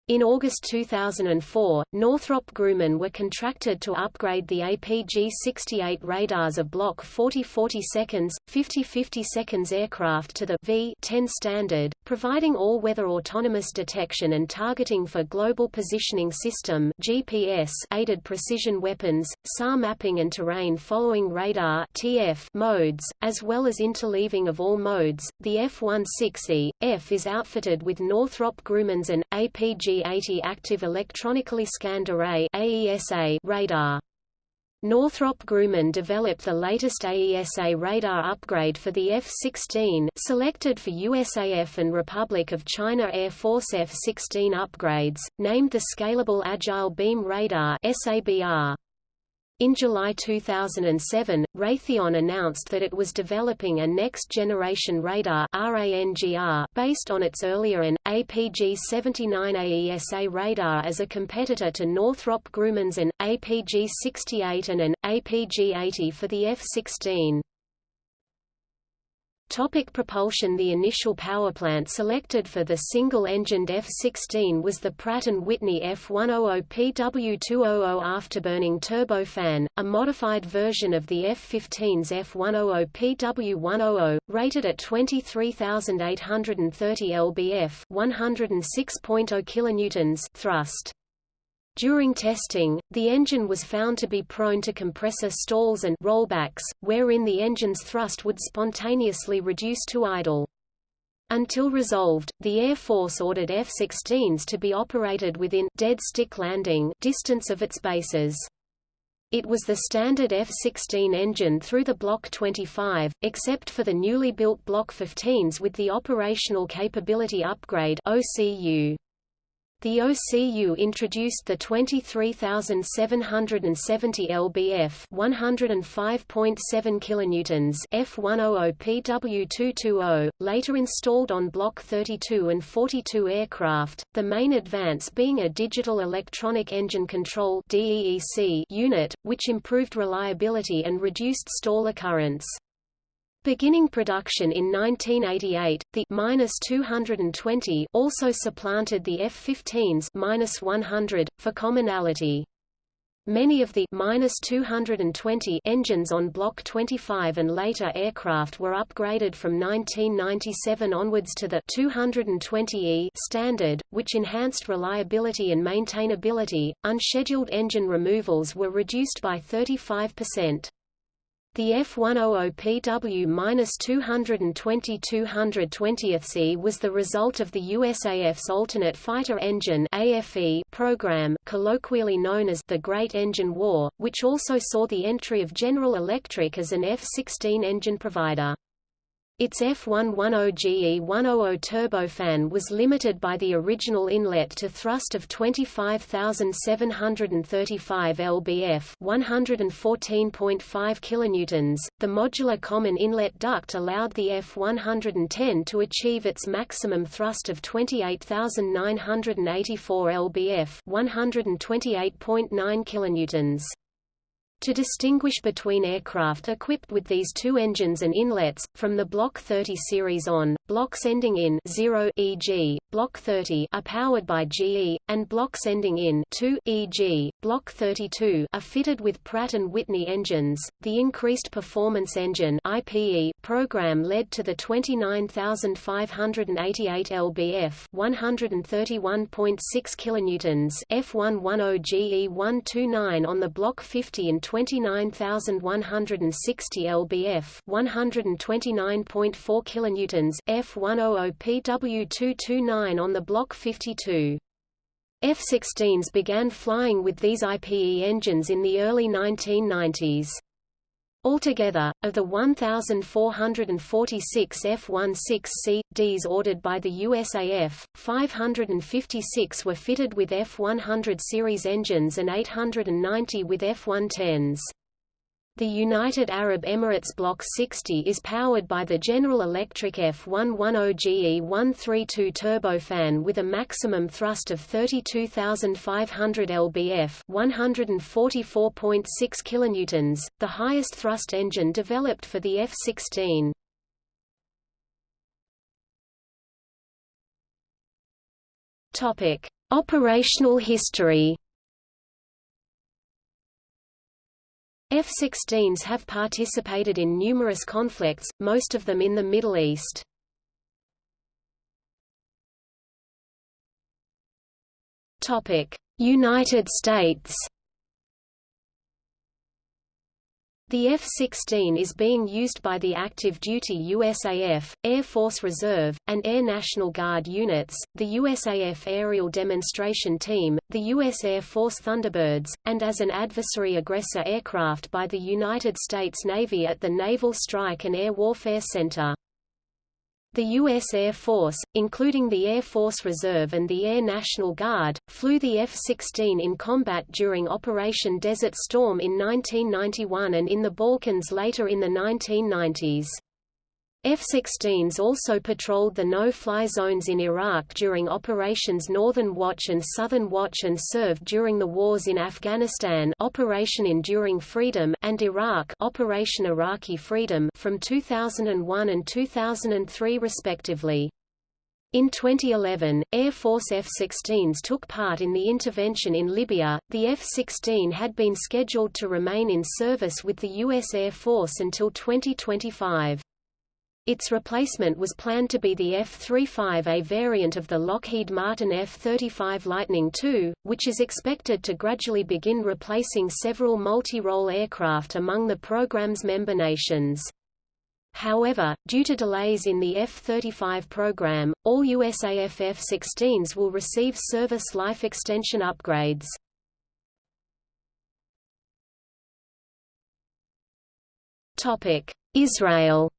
In August 2004, Northrop Grumman were contracted to upgrade the APG-68 radars of Block 40-40 seconds, 50-50 seconds aircraft to the V-10 standard, providing all-weather autonomous detection and targeting for Global Positioning System (GPS) aided precision weapons, SAR mapping and terrain following radar (TF) modes, as well as interleaving of all modes. The F-16E F is outfitted with Northrop Grumman's AN APG 80 Active Electronically Scanned Array AESA radar. Northrop Grumman developed the latest AESA radar upgrade for the F-16 selected for USAF and Republic of China Air Force F-16 upgrades, named the Scalable Agile Beam Radar SABR. In July 2007, Raytheon announced that it was developing a next-generation radar based on its earlier AN, APG-79 AESA radar as a competitor to Northrop Grumman's AN, APG-68 and AN, APG-80 for the F-16. Topic propulsion The initial powerplant selected for the single-engined F-16 was the Pratt & Whitney F100PW200 afterburning turbofan, a modified version of the F-15's F100PW100, rated at 23,830 lbf 106.0 kilonewtons thrust. During testing, the engine was found to be prone to compressor stalls and rollbacks, wherein the engine's thrust would spontaneously reduce to idle. Until resolved, the Air Force ordered F-16s to be operated within dead stick landing distance of its bases. It was the standard F-16 engine through the Block 25, except for the newly built Block 15s with the Operational Capability Upgrade OCU. The OCU introduced the 23,770 lbf 105.7 kilonewtons F100PW220, later installed on Block 32 and 42 aircraft, the main advance being a Digital Electronic Engine Control DEEC unit, which improved reliability and reduced stall occurrence. Beginning production in 1988, the -220 also supplanted the F-15's -100 for commonality. Many of the -220 engines on Block 25 and later aircraft were upgraded from 1997 onwards to the 220E standard, which enhanced reliability and maintainability. Unscheduled engine removals were reduced by 35%. The F-100PW-220-220C was the result of the USAF's Alternate Fighter Engine AFE program, colloquially known as the Great Engine War, which also saw the entry of General Electric as an F-16 engine provider. Its F110GE100 turbofan was limited by the original inlet to thrust of 25,735 lbf 114.5 kilonewtons. The modular common inlet duct allowed the F110 to achieve its maximum thrust of 28,984 lbf 128.9 kilonewtons. To distinguish between aircraft equipped with these two engines and inlets, from the Block 30 series on, blocks ending in 0 e.g., Block 30 are powered by GE, and blocks ending in 2 e.g., Block 32 are fitted with Pratt & Whitney engines. The Increased Performance Engine IPE program led to the 29,588 lbf 131.6 kilonewtons F110 GE129 on the Block 50 and 29,160 lbf 129.4 kilonewtons F100 PW229 on the Block 52. F-16s began flying with these IPE engines in the early 1990s. Altogether, of the 1,446 F-16C/Ds ordered by the USAF, 556 were fitted with F-100 series engines and 890 with F-110s. The United Arab Emirates Block 60 is powered by the General Electric F110GE132 turbofan with a maximum thrust of 32,500 lbf 144.6 kilonewtons, the highest thrust engine developed for the F-16. Topic: Operational history. F-16s have participated in numerous conflicts, most of them in the Middle East. United States The F-16 is being used by the active duty USAF, Air Force Reserve, and Air National Guard units, the USAF Aerial Demonstration Team, the U.S. Air Force Thunderbirds, and as an adversary-aggressor aircraft by the United States Navy at the Naval Strike and Air Warfare Center. The U.S. Air Force, including the Air Force Reserve and the Air National Guard, flew the F-16 in combat during Operation Desert Storm in 1991 and in the Balkans later in the 1990s. F-16s also patrolled the no-fly zones in Iraq during Operations Northern Watch and Southern Watch and served during the wars in Afghanistan Operation Enduring Freedom and Iraq Operation Iraqi Freedom from 2001 and 2003 respectively. In 2011, Air Force F-16s took part in the intervention in Libya. The F-16 had been scheduled to remain in service with the U.S. Air Force until 2025. Its replacement was planned to be the F-35A variant of the Lockheed Martin F-35 Lightning II, which is expected to gradually begin replacing several multi-role aircraft among the program's member nations. However, due to delays in the F-35 program, all USAF F-16s will receive service life extension upgrades. Israel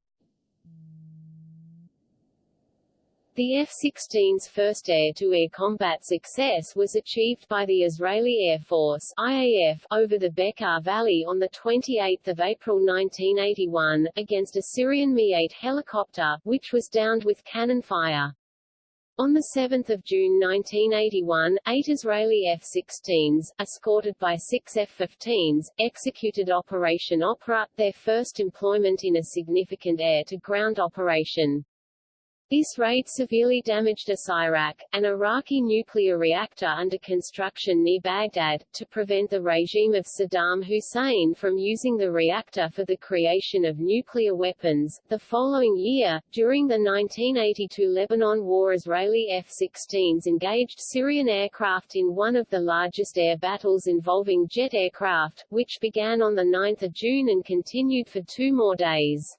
The F-16's first air-to-air -air combat success was achieved by the Israeli Air Force IAF over the Bekaa Valley on 28 April 1981, against a Syrian Mi-8 helicopter, which was downed with cannon fire. On 7 June 1981, eight Israeli F-16s, escorted by six F-15s, executed Operation Opera, their first employment in a significant air-to-ground operation. This raid severely damaged Osirak, an Iraqi nuclear reactor under construction near Baghdad, to prevent the regime of Saddam Hussein from using the reactor for the creation of nuclear weapons. The following year, during the 1982 Lebanon War Israeli F-16s engaged Syrian aircraft in one of the largest air battles involving jet aircraft, which began on 9 June and continued for two more days.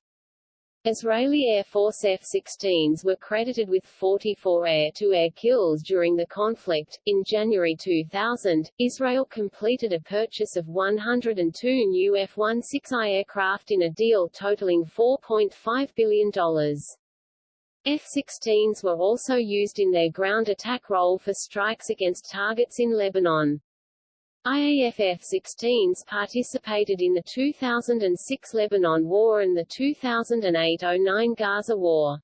Israeli Air Force F-16s were credited with 44 air-to-air -air kills during the conflict. In January 2000, Israel completed a purchase of 102 new F-16I aircraft in a deal totaling $4.5 billion. F-16s were also used in their ground attack role for strikes against targets in Lebanon. IAF F-16s participated in the 2006 Lebanon War and the 2008–09 Gaza War.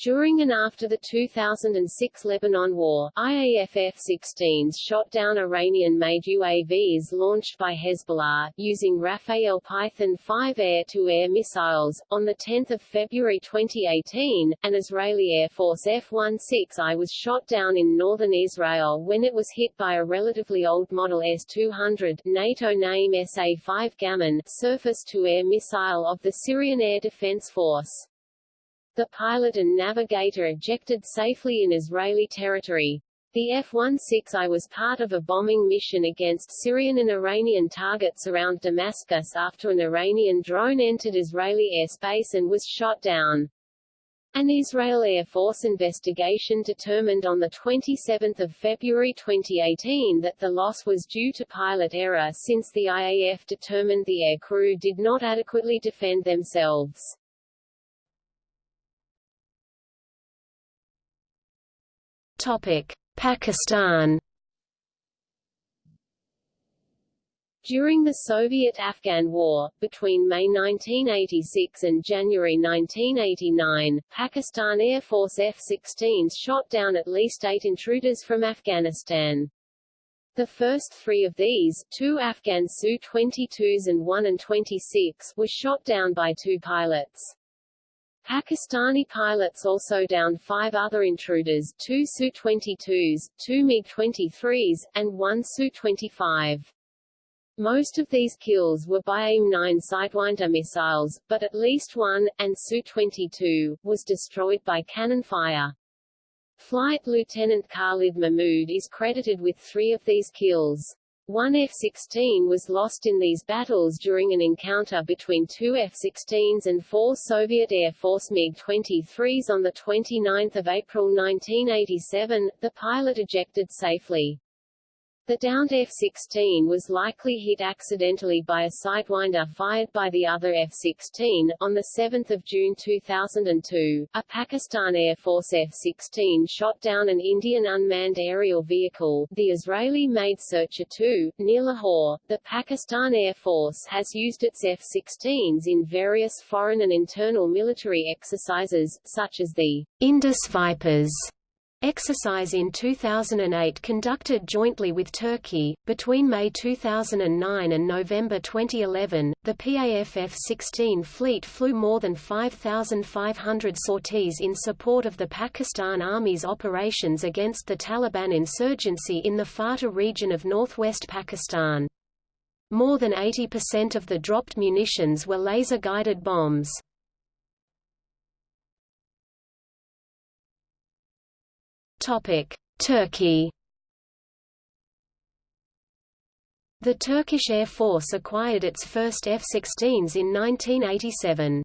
During and after the 2006 Lebanon War, IAF F-16s shot down Iranian-made UAVs launched by Hezbollah, using Rafael Python 5 air-to-air -air missiles. On 10 February 2018, an Israeli Air Force F-16I was shot down in northern Israel when it was hit by a relatively old model S-200 NATO name SA-5 Gammon surface-to-air missile of the Syrian Air Defense Force. The pilot and navigator ejected safely in Israeli territory. The F-16I was part of a bombing mission against Syrian and Iranian targets around Damascus after an Iranian drone entered Israeli airspace and was shot down. An Israel Air Force investigation determined on 27 February 2018 that the loss was due to pilot error since the IAF determined the aircrew did not adequately defend themselves. Pakistan. During the Soviet-Afghan War, between May 1986 and January 1989, Pakistan Air Force F-16s shot down at least eight intruders from Afghanistan. The first three of these, two Afghan Su-22s and one An-26, were shot down by two pilots. Pakistani pilots also downed five other intruders, two Su-22s, two MiG-23s, and one Su-25. Most of these kills were by AIM-9 Sidewinder missiles, but at least one, and Su-22, was destroyed by cannon fire. Flight Lieutenant Khalid Mahmood is credited with three of these kills. One F-16 was lost in these battles during an encounter between two F-16s and four Soviet Air Force MiG-23s on 29 April 1987. The pilot ejected safely. The downed F-16 was likely hit accidentally by a sidewinder fired by the other F-16. On 7 June 2002, a Pakistan Air Force F-16 shot down an Indian unmanned aerial vehicle, the Israeli-made Searcher-2, near Lahore. The Pakistan Air Force has used its F-16s in various foreign and internal military exercises, such as the Indus Vipers Exercise in 2008 conducted jointly with Turkey. Between May 2009 and November 2011, the PAF F-16 fleet flew more than 5,500 sorties in support of the Pakistan Army's operations against the Taliban insurgency in the FATA region of northwest Pakistan. More than 80% of the dropped munitions were laser-guided bombs. Turkey The Turkish Air Force acquired its first F-16s in 1987.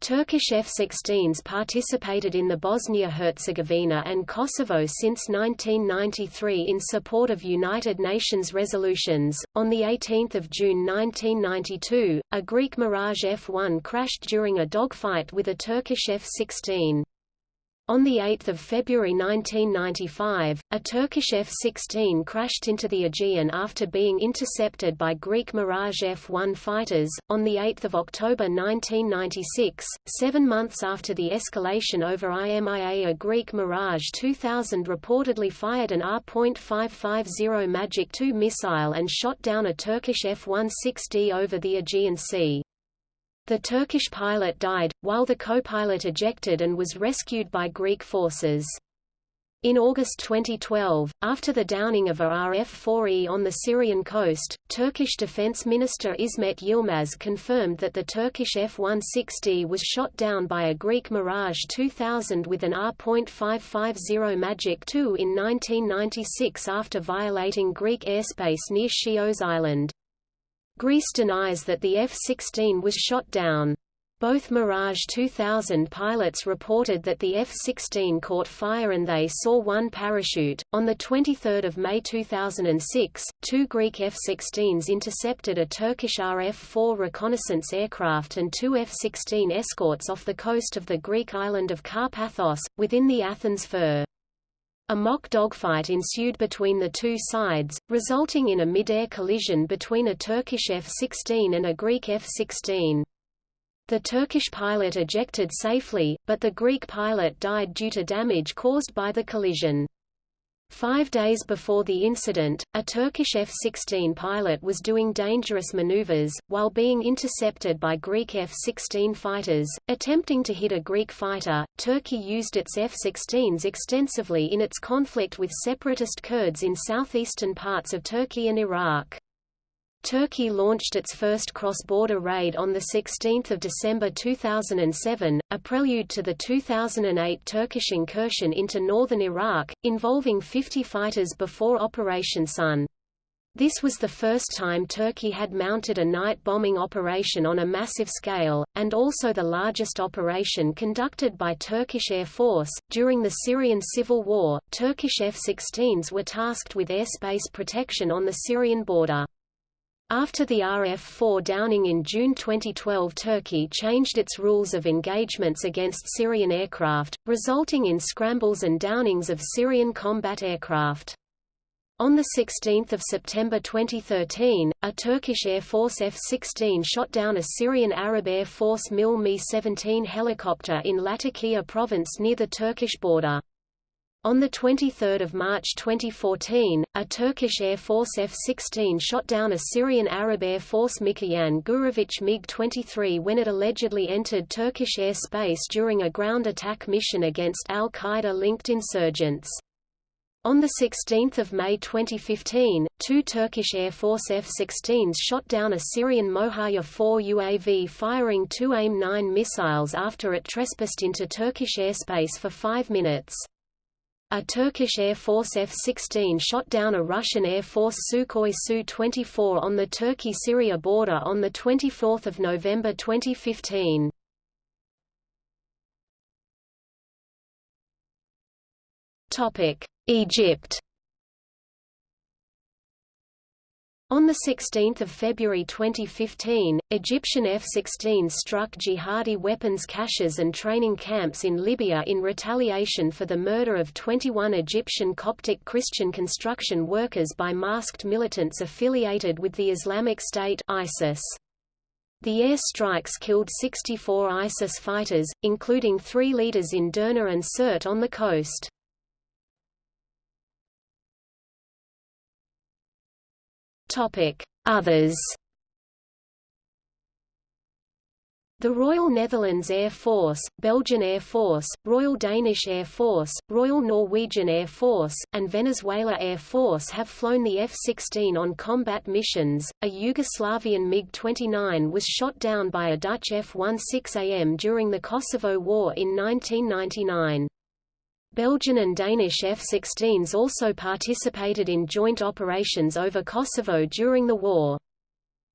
Turkish F-16s participated in the Bosnia-Herzegovina and Kosovo since 1993 in support of United Nations resolutions. On the 18th of June 1992, a Greek Mirage F-1 crashed during a dogfight with a Turkish F-16. On 8 February 1995, a Turkish F-16 crashed into the Aegean after being intercepted by Greek Mirage F-1 fighters. On 8 October 1996, seven months after the escalation over IMIA a Greek Mirage 2000 reportedly fired an R.550 Magic II missile and shot down a Turkish F-16D over the Aegean Sea. The Turkish pilot died, while the co-pilot ejected and was rescued by Greek forces. In August 2012, after the downing of a RF-4E on the Syrian coast, Turkish Defense Minister İsmet Yilmaz confirmed that the Turkish F-16D was shot down by a Greek Mirage 2000 with an R.550 Magic II in 1996 after violating Greek airspace near Chios Island. Greece denies that the F-16 was shot down. Both Mirage 2000 pilots reported that the F-16 caught fire and they saw one parachute. On the 23rd of May 2006, two Greek F-16s intercepted a Turkish RF-4 reconnaissance aircraft and two F-16 escorts off the coast of the Greek island of Karpathos, within the Athens FIR. A mock dogfight ensued between the two sides, resulting in a mid-air collision between a Turkish F-16 and a Greek F-16. The Turkish pilot ejected safely, but the Greek pilot died due to damage caused by the collision. Five days before the incident, a Turkish F-16 pilot was doing dangerous maneuvers, while being intercepted by Greek F-16 fighters. Attempting to hit a Greek fighter, Turkey used its F-16s extensively in its conflict with separatist Kurds in southeastern parts of Turkey and Iraq. Turkey launched its first cross-border raid on 16 December 2007, a prelude to the 2008 Turkish incursion into northern Iraq, involving 50 fighters before Operation Sun. This was the first time Turkey had mounted a night bombing operation on a massive scale, and also the largest operation conducted by Turkish Air Force. During the Syrian civil war, Turkish F-16s were tasked with airspace protection on the Syrian border. After the RF-4 downing in June 2012 Turkey changed its rules of engagements against Syrian aircraft, resulting in scrambles and downings of Syrian combat aircraft. On 16 September 2013, a Turkish Air Force F-16 shot down a Syrian Arab Air Force MiL Mi-17 helicopter in Latakia province near the Turkish border. On 23 March 2014, a Turkish Air Force F-16 shot down a Syrian Arab Air Force Mikoyan Gurevich MiG-23 when it allegedly entered Turkish airspace during a ground attack mission against al-Qaeda-linked insurgents. On 16 May 2015, two Turkish Air Force F-16s shot down a Syrian Mohajer 4 UAV firing two AIM-9 missiles after it trespassed into Turkish airspace for five minutes. A Turkish Air Force F-16 shot down a Russian Air Force Sukhoi Su-24 on the Turkey-Syria border on 24 November 2015. Egypt On 16 February 2015, Egyptian F-16s struck jihadi weapons caches and training camps in Libya in retaliation for the murder of 21 Egyptian Coptic Christian construction workers by masked militants affiliated with the Islamic State ISIS. The air strikes killed 64 ISIS fighters, including three leaders in Derna and Sirte on the coast. Others. The Royal Netherlands Air Force, Belgian Air Force, Royal Danish Air Force, Royal Norwegian Air Force, and Venezuela Air Force have flown the F-16 on combat missions. A Yugoslavian MiG-29 was shot down by a Dutch F-16AM during the Kosovo War in 1999. Belgian and Danish F-16s also participated in joint operations over Kosovo during the war.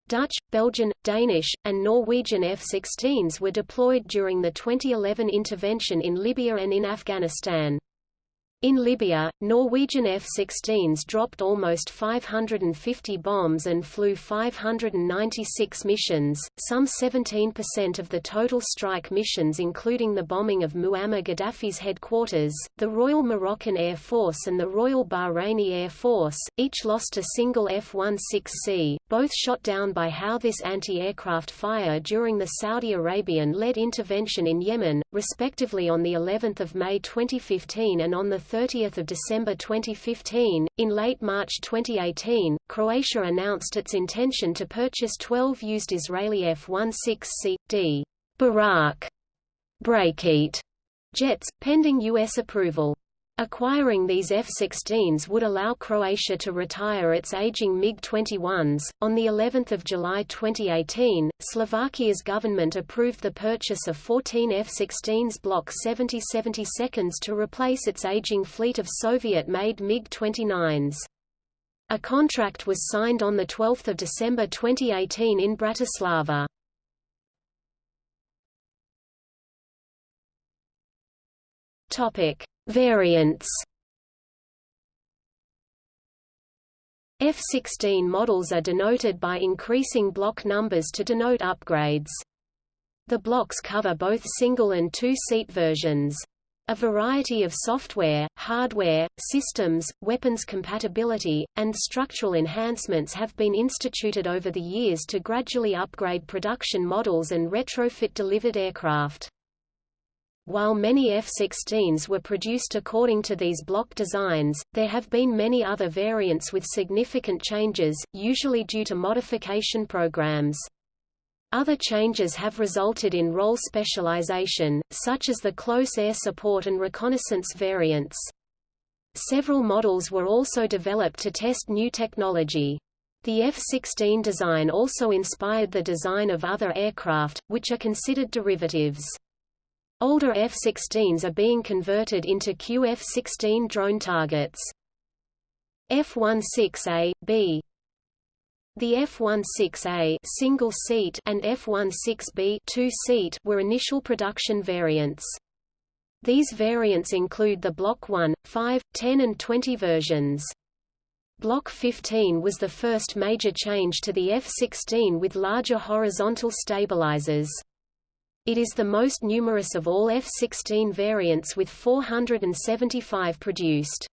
Dutch, Belgian, Danish, and Norwegian F-16s were deployed during the 2011 intervention in Libya and in Afghanistan. In Libya, Norwegian F-16s dropped almost 550 bombs and flew 596 missions, some 17% of the total strike missions including the bombing of Muammar Gaddafi's headquarters. The Royal Moroccan Air Force and the Royal Bahraini Air Force, each lost a single F-16C, both shot down by Houthi anti-aircraft fire during the Saudi Arabian-led intervention in Yemen, respectively on the 11th of May 2015 and on the 30 December 2015. In late March 2018, Croatia announced its intention to purchase 12 used Israeli F-16C, D. Barak Brakeet jets, pending U.S. approval. Acquiring these F-16s would allow Croatia to retire its aging MiG-21s. On the 11th of July 2018, Slovakia's government approved the purchase of 14 F-16s Block 70-72 to replace its aging fleet of Soviet-made MiG-29s. A contract was signed on the 12th of December 2018 in Bratislava. Topic: Variants F-16 models are denoted by increasing block numbers to denote upgrades. The blocks cover both single and two-seat versions. A variety of software, hardware, systems, weapons compatibility, and structural enhancements have been instituted over the years to gradually upgrade production models and retrofit delivered aircraft. While many F-16s were produced according to these block designs, there have been many other variants with significant changes, usually due to modification programs. Other changes have resulted in role specialization, such as the close air support and reconnaissance variants. Several models were also developed to test new technology. The F-16 design also inspired the design of other aircraft, which are considered derivatives. Older F-16s are being converted into QF-16 drone targets. F-16A, B The F-16A single seat and F-16B two-seat were initial production variants. These variants include the Block 1, 5, 10 and 20 versions. Block 15 was the first major change to the F-16 with larger horizontal stabilizers. It is the most numerous of all F-16 variants with 475 produced.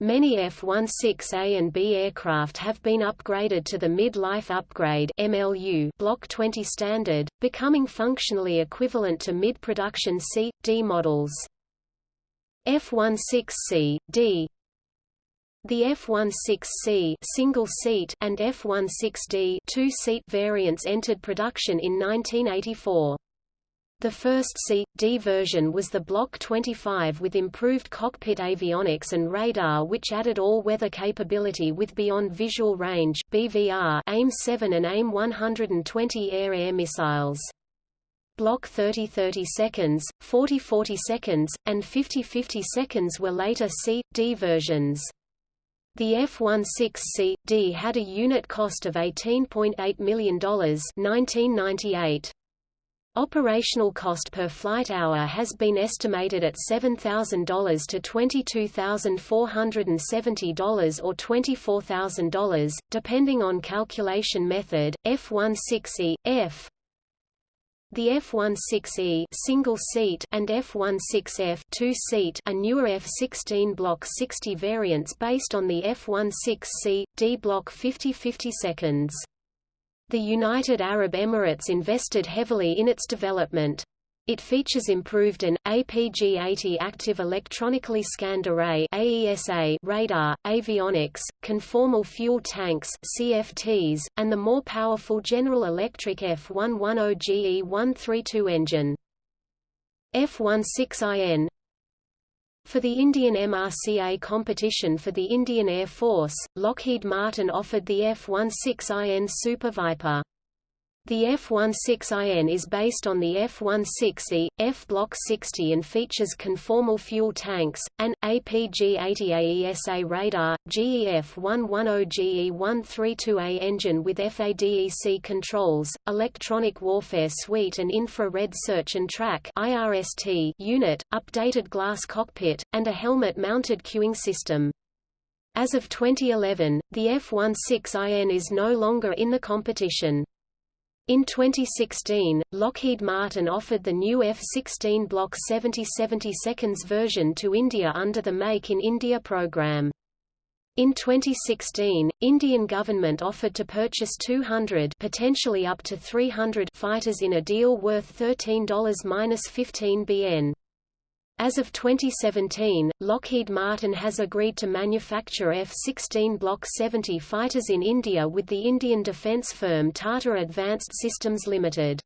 Many F-16A and B aircraft have been upgraded to the Mid-Life Upgrade MLU Block 20 standard, becoming functionally equivalent to mid-production C, D models. F-16C, D the F-16C single-seat and F-16D two-seat variants entered production in 1984. The first C.D version was the Block 25 with improved cockpit avionics and radar which added all-weather capability with Beyond Visual Range BVR AIM-7 and AIM-120 air-air missiles. Block 30-30 seconds, 40-40 seconds, and 50-50 seconds were later C.D versions. The F-16C.D had a unit cost of $18.8 million 1998. Operational cost per flight hour has been estimated at $7,000 to $22,470 or $24,000, depending on calculation method. F-16E, F the F-16E single-seat and F-16F two-seat are newer F-16 Block 60 variants based on the F-16C, D Block 50-50 seconds. The United Arab Emirates invested heavily in its development. It features improved an APG-80 active electronically scanned array AESA radar, avionics, conformal fuel tanks CFTs, and the more powerful General Electric F110GE132 engine. F-16IN for the Indian MRCA competition for the Indian Air Force, Lockheed Martin offered the F-16IN Super Viper. The F-16IN is based on the F-16E, F Block 60 and features conformal fuel tanks, an, APG-80 AESA radar, GEF-110GE-132A engine with FADEC controls, electronic warfare suite and infrared search and track unit, updated glass cockpit, and a helmet-mounted cueing system. As of 2011, the F-16IN is no longer in the competition. In 2016, Lockheed Martin offered the new F-16 Block 70-70 seconds version to India under the Make in India program. In 2016, Indian government offered to purchase 200 potentially up to 300 fighters in a deal worth $13-15 BN. As of 2017, Lockheed Martin has agreed to manufacture F-16 Block 70 fighters in India with the Indian defence firm Tata Advanced Systems Limited.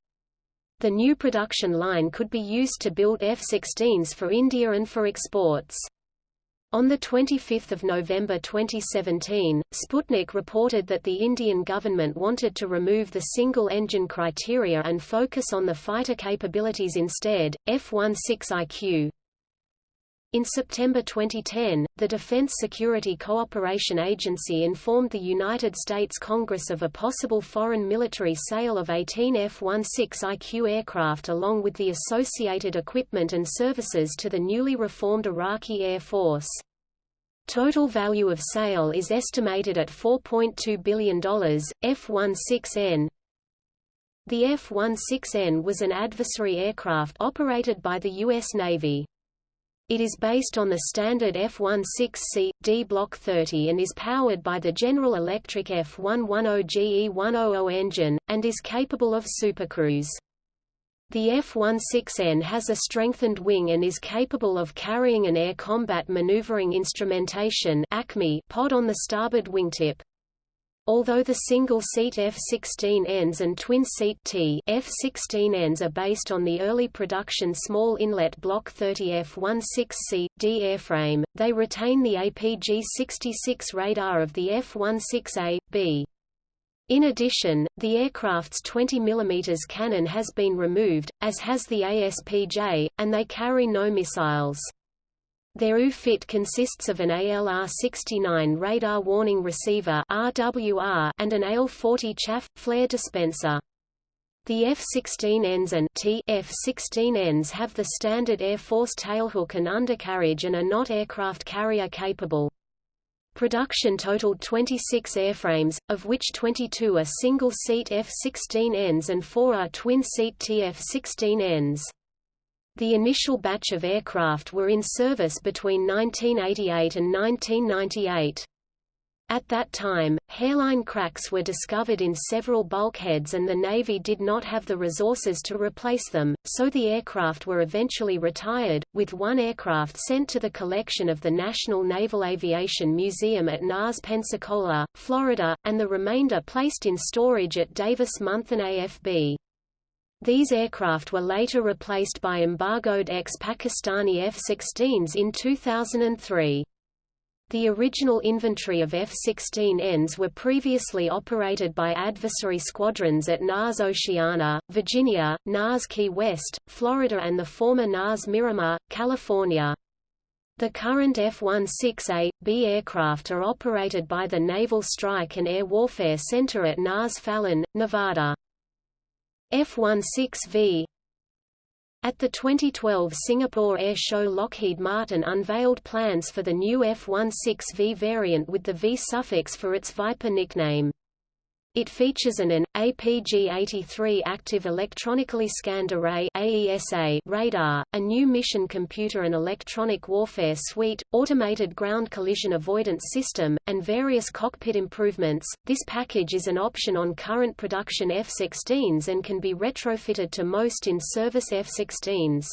The new production line could be used to build F-16s for India and for exports. On 25 November 2017, Sputnik reported that the Indian government wanted to remove the single-engine criteria and focus on the fighter capabilities instead. F-16IQ, in September 2010, the Defense Security Cooperation Agency informed the United States Congress of a possible foreign military sale of 18 F-16IQ aircraft along with the associated equipment and services to the newly reformed Iraqi Air Force. Total value of sale is estimated at $4.2 billion. F-16N The F-16N was an adversary aircraft operated by the U.S. Navy. It is based on the standard F-16C, D Block 30 and is powered by the General Electric F110GE100 engine, and is capable of supercruise. The F-16N has a strengthened wing and is capable of carrying an Air Combat Maneuvering Instrumentation pod on the starboard wingtip. Although the single-seat F-16Ns and twin-seat T F-16Ns are based on the early production small inlet Block 30 F-16C, D airframe, they retain the APG-66 radar of the F-16A, B. In addition, the aircraft's 20 mm cannon has been removed, as has the ASPJ, and they carry no missiles. Their U-fit consists of an ALR-69 radar warning receiver RWR and an AL-40 chaff, flare dispenser. The F-16Ns and T F-16Ns have the standard Air Force tailhook and undercarriage and are not aircraft carrier capable. Production totaled 26 airframes, of which 22 are single-seat F-16Ns and 4 are twin-seat TF-16Ns. The initial batch of aircraft were in service between 1988 and 1998. At that time, hairline cracks were discovered in several bulkheads and the Navy did not have the resources to replace them, so the aircraft were eventually retired, with one aircraft sent to the collection of the National Naval Aviation Museum at NAS Pensacola, Florida, and the remainder placed in storage at Davis-Monthan AFB. These aircraft were later replaced by embargoed ex-Pakistani F-16s in 2003. The original inventory of F-16Ns were previously operated by adversary squadrons at NAS Oceana, Virginia, NAS Key West, Florida and the former NAS Miramar, California. The current F-16A-B aircraft are operated by the Naval Strike and Air Warfare Center at NAS Fallon, Nevada. F-16V at the 2012 Singapore Air Show Lockheed Martin unveiled plans for the new F-16V variant with the V suffix for its Viper nickname. It features an, an APG-83 active electronically scanned array AESA radar, a new mission computer and electronic warfare suite, automated ground collision avoidance system, and various cockpit improvements. This package is an option on current production F-16s and can be retrofitted to most in-service F-16s.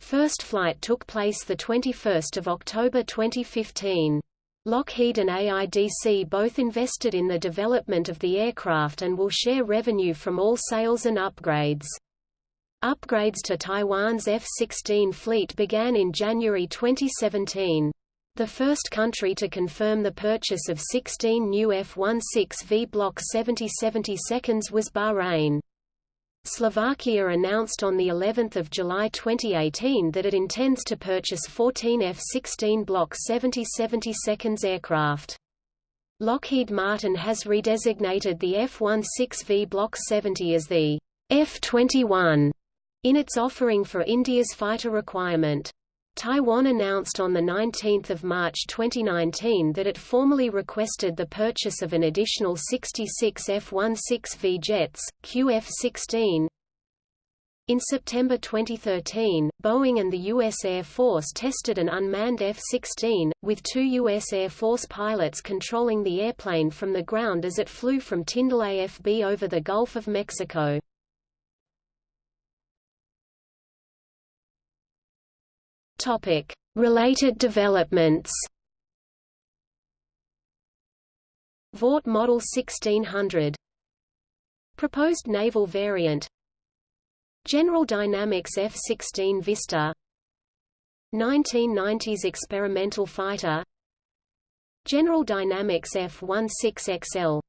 First flight took place 21 October 2015. Lockheed and AIDC both invested in the development of the aircraft and will share revenue from all sales and upgrades. Upgrades to Taiwan's F-16 fleet began in January 2017. The first country to confirm the purchase of 16 new F-16V Block 70/72 was Bahrain. Slovakia announced on the 11th of July 2018 that it intends to purchase 14 F-16 Block 70/72 aircraft. Lockheed Martin has redesignated the F-16V Block 70 as the F-21 in its offering for India's fighter requirement. Taiwan announced on 19 March 2019 that it formally requested the purchase of an additional 66 F-16V jets, QF-16. In September 2013, Boeing and the U.S. Air Force tested an unmanned F-16, with two U.S. Air Force pilots controlling the airplane from the ground as it flew from Tyndall AFB over the Gulf of Mexico. Topic: Related developments. Vought Model 1600 Proposed naval variant. General Dynamics F-16 Vista. 1990s experimental fighter. General Dynamics F-16XL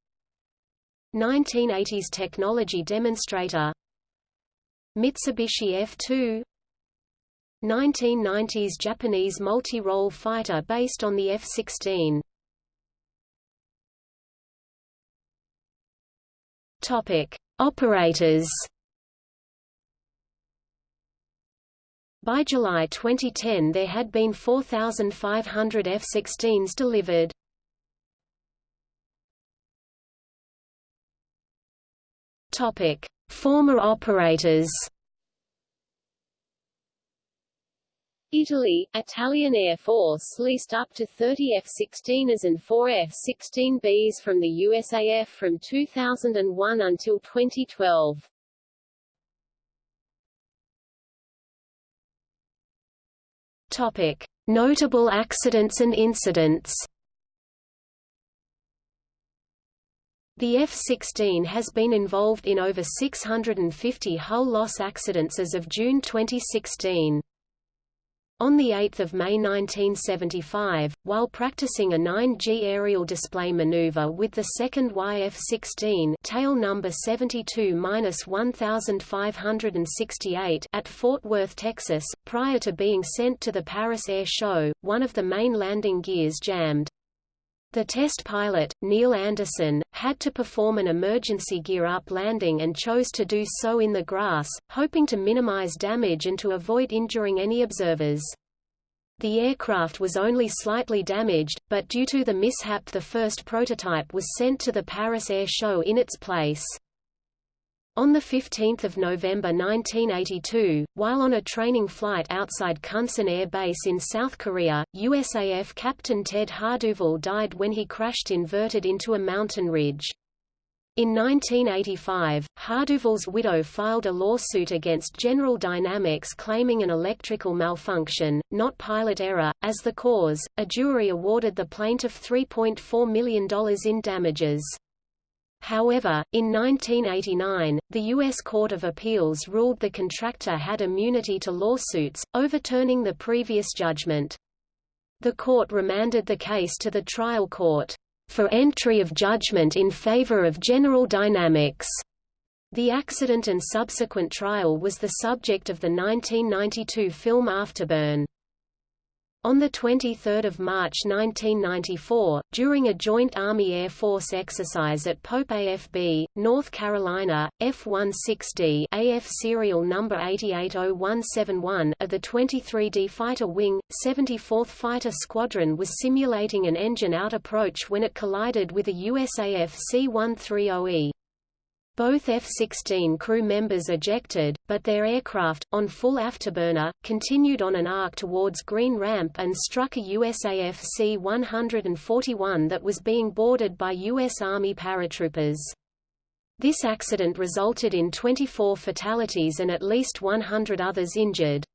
1980s technology demonstrator. Mitsubishi F-2 1990s Japanese multi-role fighter based on the F-16. Topic: Operators. By July 2010 there had been 4,500 F-16s delivered. Topic: Former operators. Italy, Italian Air Force leased up to 30 F-16s and 4 F-16Bs from the USAF from 2001 until 2012. Topic: Notable accidents and incidents. The F-16 has been involved in over 650 hull loss accidents as of June 2016. On 8 May 1975, while practicing a 9G aerial display maneuver with the second YF-16 tail number 72-1568 at Fort Worth, Texas, prior to being sent to the Paris Air Show, one of the main landing gears jammed. The test pilot, Neil Anderson, had to perform an emergency gear-up landing and chose to do so in the grass, hoping to minimize damage and to avoid injuring any observers. The aircraft was only slightly damaged, but due to the mishap the first prototype was sent to the Paris Air Show in its place. On 15 November 1982, while on a training flight outside Kunsan Air Base in South Korea, USAF Captain Ted Harduvel died when he crashed inverted into a mountain ridge. In 1985, Harduvel's widow filed a lawsuit against General Dynamics claiming an electrical malfunction, not pilot error, as the cause. A jury awarded the plaintiff $3.4 million in damages. However, in 1989, the U.S. Court of Appeals ruled the contractor had immunity to lawsuits, overturning the previous judgment. The court remanded the case to the trial court for entry of judgment in favor of General Dynamics. The accident and subsequent trial was the subject of the 1992 film Afterburn. On 23 March 1994, during a joint Army-Air Force exercise at Pope AFB, North Carolina, F-160 AF serial number 880171 of the 23D Fighter Wing, 74th Fighter Squadron was simulating an engine-out approach when it collided with a USAF C-130E. Both F-16 crew members ejected, but their aircraft, on full afterburner, continued on an arc towards Green Ramp and struck a USAF C-141 that was being boarded by U.S. Army paratroopers. This accident resulted in 24 fatalities and at least 100 others injured.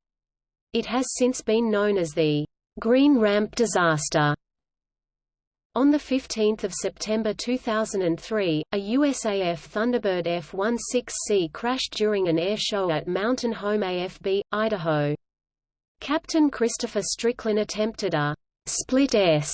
It has since been known as the Green Ramp disaster. On 15 September 2003, a USAF Thunderbird F-16C crashed during an air show at Mountain Home AFB, Idaho. Captain Christopher Strickland attempted a «split S»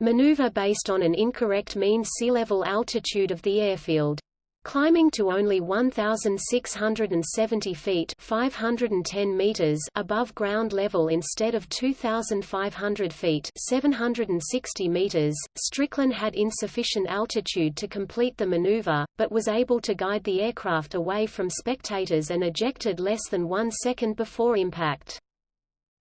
maneuver based on an incorrect mean sea level altitude of the airfield. Climbing to only 1,670 feet 510 meters above ground level instead of 2,500 feet 760 meters, Strickland had insufficient altitude to complete the maneuver, but was able to guide the aircraft away from spectators and ejected less than one second before impact.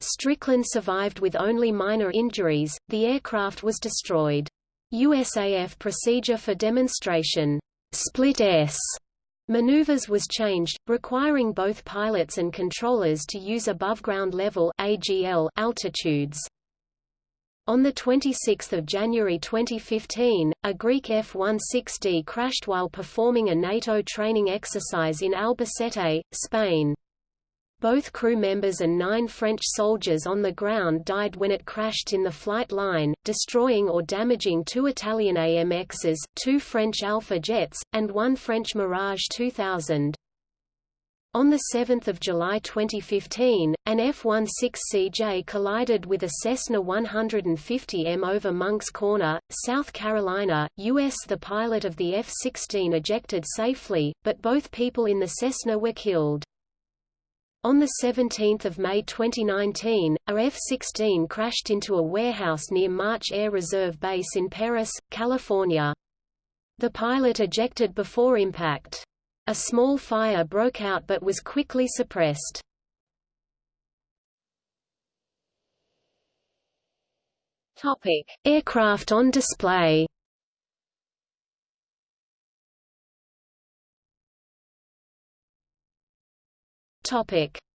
Strickland survived with only minor injuries, the aircraft was destroyed. USAF procedure for demonstration split S maneuvers was changed, requiring both pilots and controllers to use above-ground level AGL altitudes. On 26 January 2015, a Greek F-16D crashed while performing a NATO training exercise in Albacete, Spain. Both crew members and nine French soldiers on the ground died when it crashed in the flight line, destroying or damaging two Italian AMXs, two French Alpha jets, and one French Mirage 2000. On 7 July 2015, an F-16CJ collided with a Cessna 150M over Moncks Corner, South Carolina, U.S. The pilot of the F-16 ejected safely, but both people in the Cessna were killed. On 17 May 2019, a F-16 crashed into a warehouse near March Air Reserve Base in Perris, California. The pilot ejected before impact. A small fire broke out but was quickly suppressed. Aircraft on display.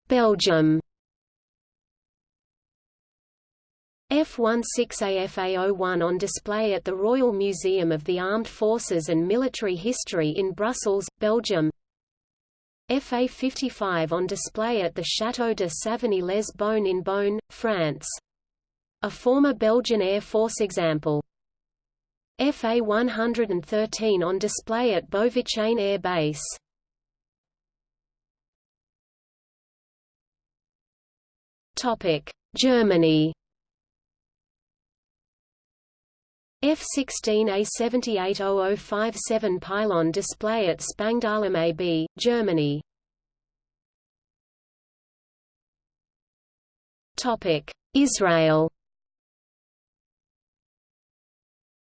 Belgium. F-16AFA-01 on display at the Royal Museum of the Armed Forces and Military History in Brussels, Belgium. FA-55 on display at the Château de Savigny-les-Beaunes in Beaune, France. A former Belgian Air Force example. FA-113 on display at Beauvechain Air Base. Germany. F-16A780057 pylon display at Spangdahlem AB, Germany. Israel.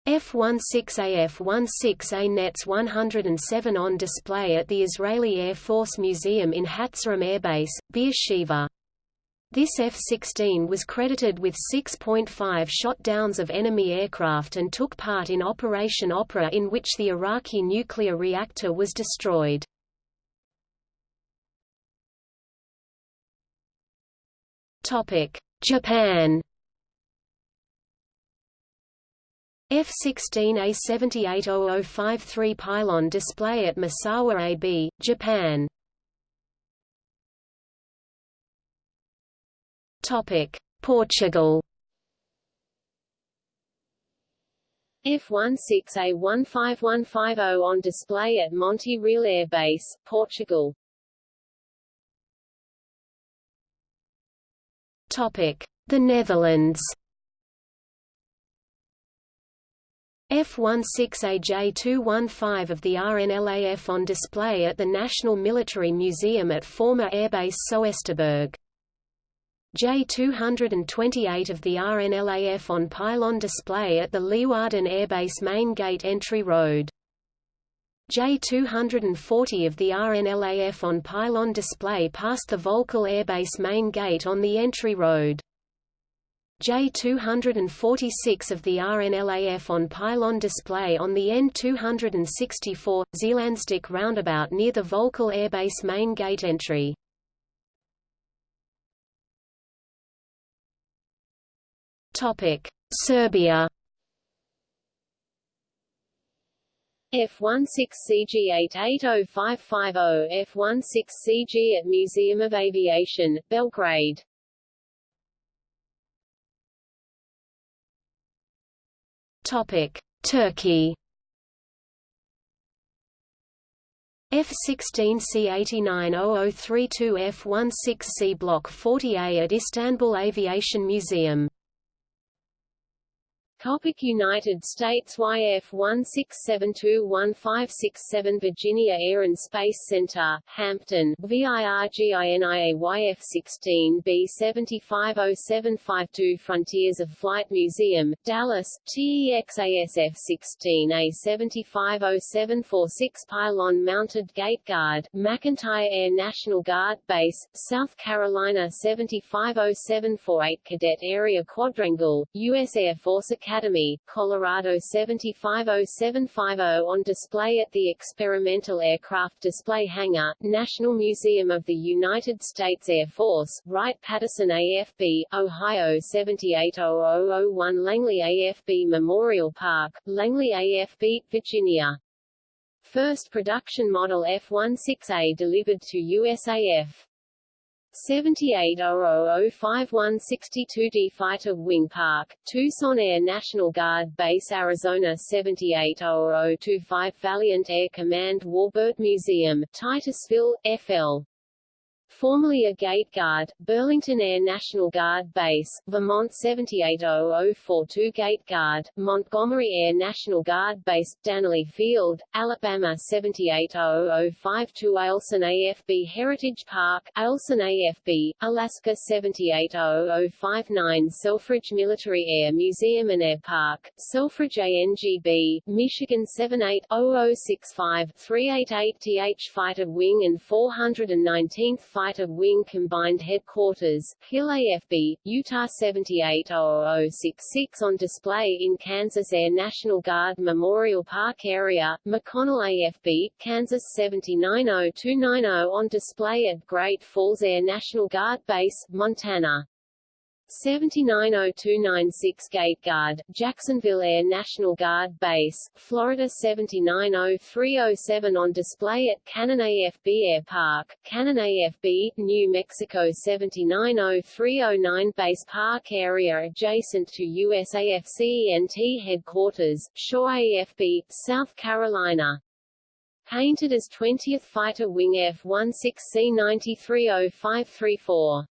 F-16AF-16A Netz 107 on display at the Israeli Air Force Museum in Hatzerim Airbase, Beersheba. This F-16 was credited with 6.5 shot-downs of enemy aircraft and took part in Operation Opera in which the Iraqi nuclear reactor was destroyed. Japan F-16A780053 pylon display at Misawa AB, Japan Topic: Portugal. F-16A15150 on display at Monte Real Air Base, Portugal. Topic: The Netherlands. F-16AJ215 of the RNLAF on display at the National Military Museum at former airbase Soesterberg. J228 of the RNLAF on pylon display at the Leeuwarden Airbase main gate entry road. J240 of the RNLAF on pylon display past the Volkel Airbase main gate on the entry road. J246 of the RNLAF on pylon display on the N264, Zeelandsdijk roundabout near the Volkel Airbase main gate entry. Serbia. F-16CG880550 F-16CG at Museum of Aviation, Belgrade. Topic: Turkey. F-16C890032 F-16C Block 40A at Istanbul Aviation Museum Topic United States YF-16721567 Virginia Air and Space Center, Hampton, VIRGINIA YF-16 B750752 Frontiers of Flight Museum, Dallas, TEXASF-16 A750746 Pylon-Mounted Gate Guard, McEntire Air National Guard Base, South Carolina 750748 Cadet Area Quadrangle, U.S. Air Force Academy Academy, Colorado 750750 on display at the Experimental Aircraft Display Hangar, National Museum of the United States Air Force, Wright-Patterson AFB, Ohio 780001 Langley AFB Memorial Park, Langley AFB, Virginia. First production model F-16A delivered to USAF. 78005162D Fighter Wing Park, Tucson Air National Guard Base Arizona 780025 Valiant Air Command Warbird Museum, Titusville, FL formerly a gate guard, Burlington Air National Guard Base, Vermont 780042 Gate Guard, Montgomery Air National Guard Base, Dannelly Field, Alabama 780052 Eielson AFB Heritage Park, Eielson AFB, Alaska 780059 Selfridge Military Air Museum and Air Park, Selfridge ANGB, Michigan 780065 388th Fighter Wing and 419th Fighter Fighter Wing Combined Headquarters, Hill AFB, Utah 780066 on display in Kansas Air National Guard Memorial Park area, McConnell AFB, Kansas 790290 on display at Great Falls Air National Guard Base, Montana. 790296 Gate Guard, Jacksonville Air National Guard Base, Florida 790307 on display at Cannon AFB Air Park, Cannon AFB, New Mexico 790309 Base Park area adjacent to USAFCENT headquarters, Shaw AFB, South Carolina. Painted as 20th Fighter Wing F-16C930534.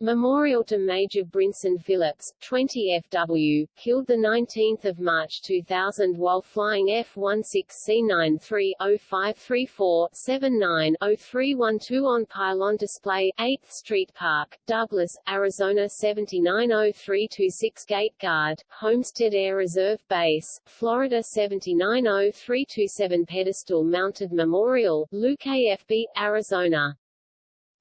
Memorial to Major Brinson Phillips, 20 FW, killed 19 March 2000 while flying F-16C93-0534-79-0312 on pylon display, 8th Street Park, Douglas, Arizona 790326 Gate Guard, Homestead Air Reserve Base, Florida 790327 Pedestal Mounted Memorial, Luke AFB, Arizona.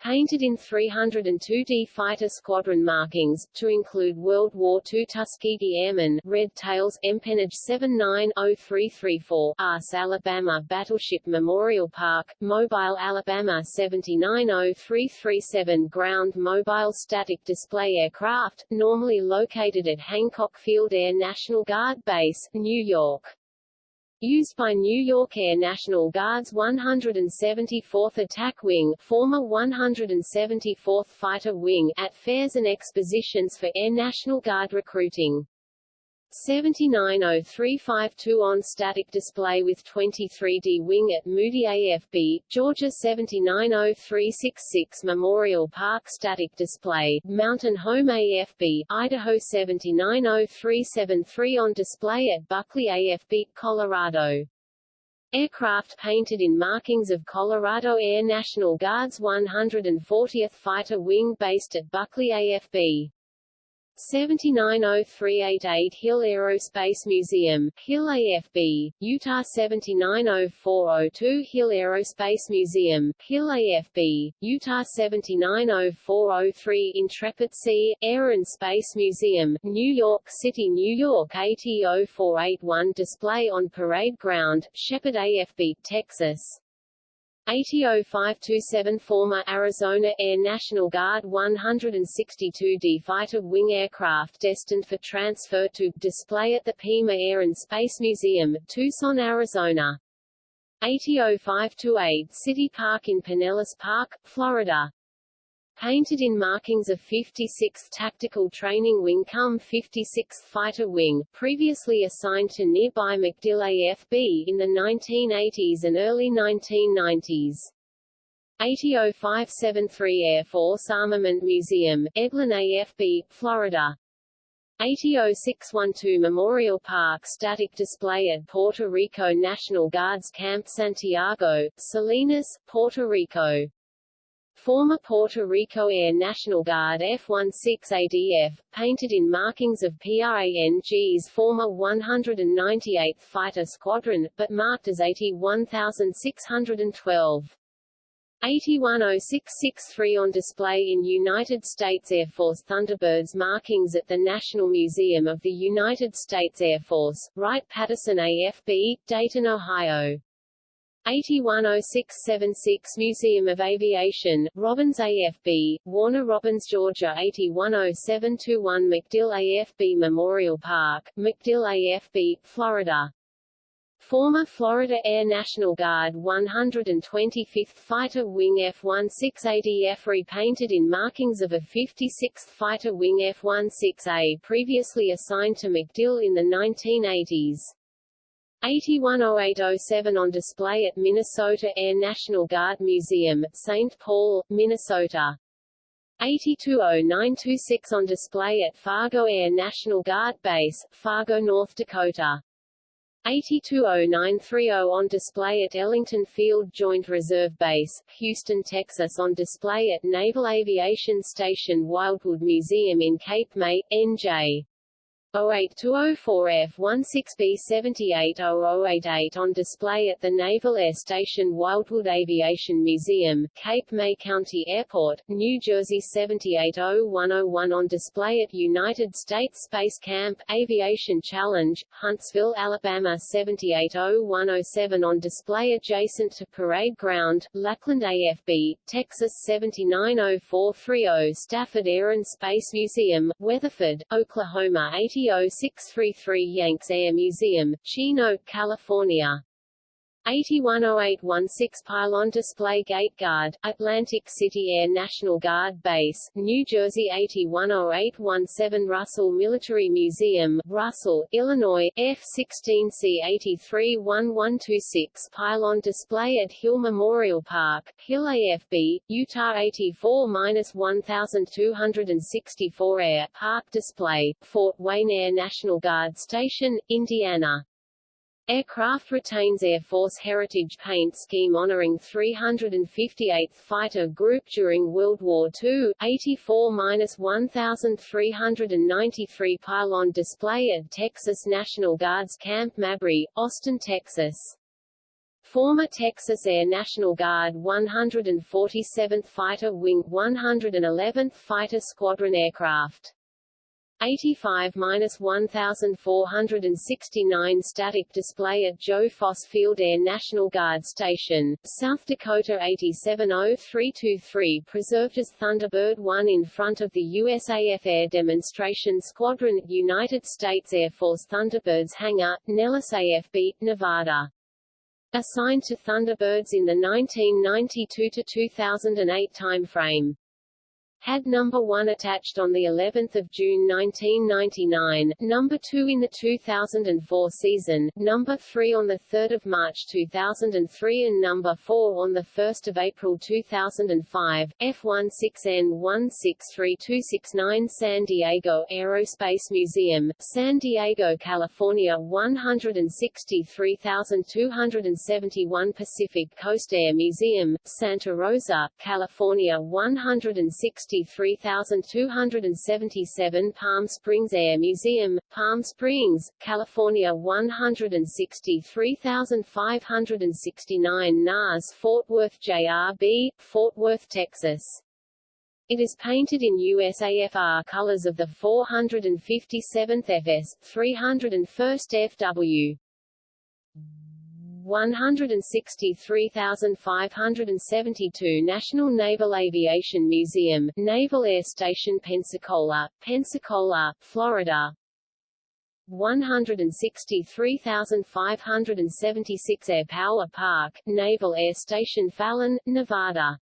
Painted in 302D Fighter Squadron markings, to include World War II Tuskegee Airmen, Red Tails, Empennage 790334, Arse, Alabama Battleship Memorial Park, Mobile, Alabama 790337 Ground Mobile Static Display Aircraft, normally located at Hancock Field Air National Guard Base, New York. Used by New York Air National Guard's 174th Attack Wing former 174th Fighter Wing at fairs and expositions for Air National Guard recruiting. 790352 on static display with 23D wing at Moody AFB, Georgia 790366 Memorial Park static display, Mountain Home AFB, Idaho 790373 on display at Buckley AFB, Colorado. Aircraft painted in markings of Colorado Air National Guard's 140th Fighter Wing based at Buckley AFB. 790388 Hill Aerospace Museum, Hill AFB, Utah 790402 Hill Aerospace Museum, Hill AFB, Utah 790403 Intrepid Sea, Air and Space Museum, New York City, New York ATO 481 Display on Parade Ground, Sheppard AFB, Texas. ATO 527 former Arizona Air National Guard 162D fighter wing aircraft destined for transfer to display at the Pima Air and Space Museum, Tucson, Arizona. ATO 528 City Park in Pinellas Park, Florida painted in markings of 56th Tactical Training Wing cum 56th Fighter Wing, previously assigned to nearby MacDill AFB in the 1980s and early 1990s. ATO 573 Air Force Armament Museum, Eglin AFB, Florida. ATO 612 Memorial Park static display at Puerto Rico National Guards Camp Santiago, Salinas, Puerto Rico. Former Puerto Rico Air National Guard F-16ADF, painted in markings of PRANG's former 198th Fighter Squadron, but marked as 81612. 810663 on display in United States Air Force Thunderbirds markings at the National Museum of the United States Air Force, Wright-Patterson AFB, Dayton, Ohio. 810676 Museum of Aviation, Robins AFB, Warner Robins Georgia 810721 MacDill AFB Memorial Park, MacDill AFB, Florida. Former Florida Air National Guard 125th Fighter Wing F-16ADF repainted in markings of a 56th Fighter Wing F-16A previously assigned to MacDill in the 1980s. 810807 on display at Minnesota Air National Guard Museum, St. Paul, Minnesota. 820926 on display at Fargo Air National Guard Base, Fargo, North Dakota. 820930 on display at Ellington Field Joint Reserve Base, Houston, Texas on display at Naval Aviation Station Wildwood Museum in Cape May, NJ. 08204F16B780088 on display at the Naval Air Station Wildwood Aviation Museum, Cape May County Airport, New Jersey 780101 on display at United States Space Camp, Aviation Challenge, Huntsville, Alabama 780107 on display adjacent to Parade Ground, Lackland AFB, Texas 790430 Stafford Air and Space Museum, Weatherford, Oklahoma 80 633 Yanks Air Museum, Chino, California. 810816 Pylon Display Gate Guard, Atlantic City Air National Guard Base, New Jersey 810817 Russell Military Museum, Russell, Illinois, F-16C 831126 Pylon Display at Hill Memorial Park, Hill AFB, Utah 84-1264 Air Park Display, Fort Wayne Air National Guard Station, Indiana. Aircraft retains Air Force Heritage Paint Scheme honoring 358th Fighter Group during World War II, 84-1393 pylon display at Texas National Guard's Camp Mabry, Austin, Texas. Former Texas Air National Guard 147th Fighter Wing 111th Fighter Squadron aircraft 85-1469 static display at Joe Foss Field Air National Guard Station, South Dakota 870323 preserved as Thunderbird 1 in front of the USAF Air Demonstration Squadron United States Air Force Thunderbirds Hangar, Nellis AFB, Nevada. Assigned to Thunderbirds in the 1992–2008 timeframe had number 1 attached on the 11th of June 1999, number 2 in the 2004 season, number 3 on the 3rd of March 2003 and number 4 on the 1st of April 2005. F16N163269 San Diego Aerospace Museum, San Diego, California 163271 Pacific Coast Air Museum, Santa Rosa, California 160 163,277 Palm Springs Air Museum, Palm Springs, California 163,569 NAS Fort Worth JRB, Fort Worth, Texas. It is painted in USAFR colors of the 457th FS, 301st FW. 163,572 National Naval Aviation Museum, Naval Air Station Pensacola, Pensacola, Florida. 163,576 Air Power Park, Naval Air Station Fallon, Nevada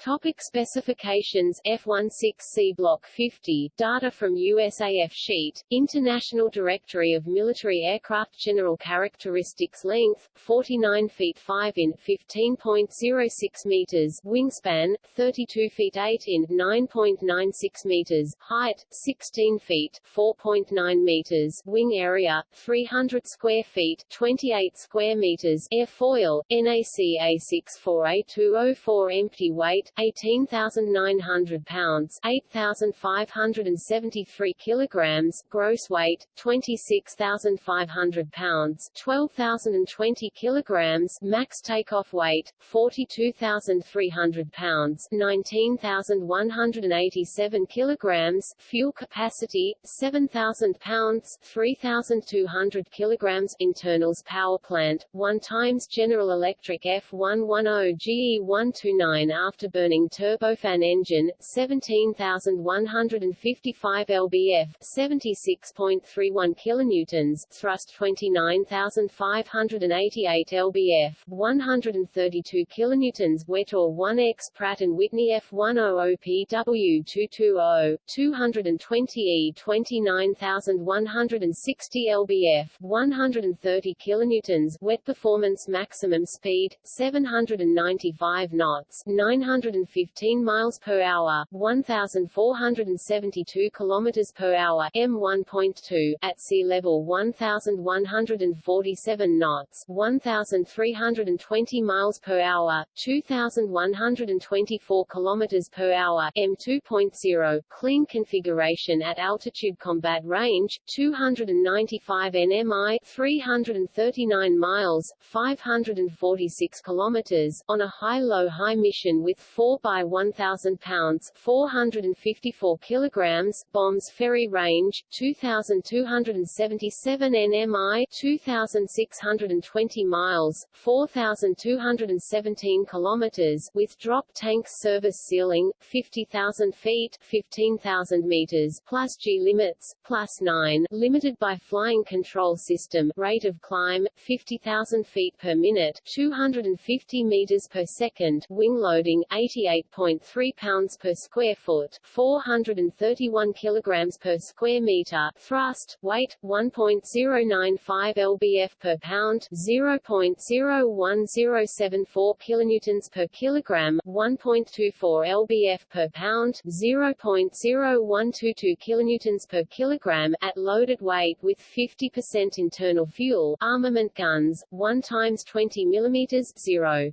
Topic specifications F-16C Block 50, data from USAF sheet, International Directory of Military Aircraft General Characteristics Length, 49 feet 5 in 15.06 meters Wingspan, 32 feet 8 in 9.96 meters Height, 16 feet 4.9 meters Wing area, 300 square feet 28 square meters Airfoil, NAC A64A204 Empty weight, 18,900 pounds 8,573 kilograms gross weight, 26,500 pounds 12,020 kilograms max takeoff weight, 42,300 pounds 19,187 kilograms fuel capacity, 7,000 pounds 3,200 kilograms internals power plant, 1 times General Electric F110 GE129 after burning turbofan engine, 17,155 lbf, 76.31 kilonewtons, thrust 29,588 lbf, 132 kilonewtons wet or 1x Pratt & Whitney F100PW220, 220E 29,160 lbf, 130 kilonewtons wet performance maximum speed 795 knots, 900 115 miles per hour, 1472 kilometers per hour, M1.2 at sea level 1147 knots, 1320 miles per hour, 2124 kilometers per hour, M2.0 clean configuration at altitude combat range 295 nmi, 339 miles, 546 kilometers on a high-low high mission with 4 by 1,000 pounds 454 kilograms bombs ferry range, 2,277 nmi 2,620 miles 4,217 kilometers with drop tanks service ceiling, 50,000 feet 15,000 meters plus G limits, plus 9 limited by flying control system rate of climb, 50,000 feet per minute 250 meters per second wing loading 88.3 pounds per square foot, 431 kilograms per square meter, thrust, weight, 1.095 lbf per pound, 0.01074 kilonewtons per kilogram, 1.24 lbf per pound, 0.0122 kilonewtons per kilogram at loaded weight with 50% internal fuel, armament guns, 1 times 20 mm 0.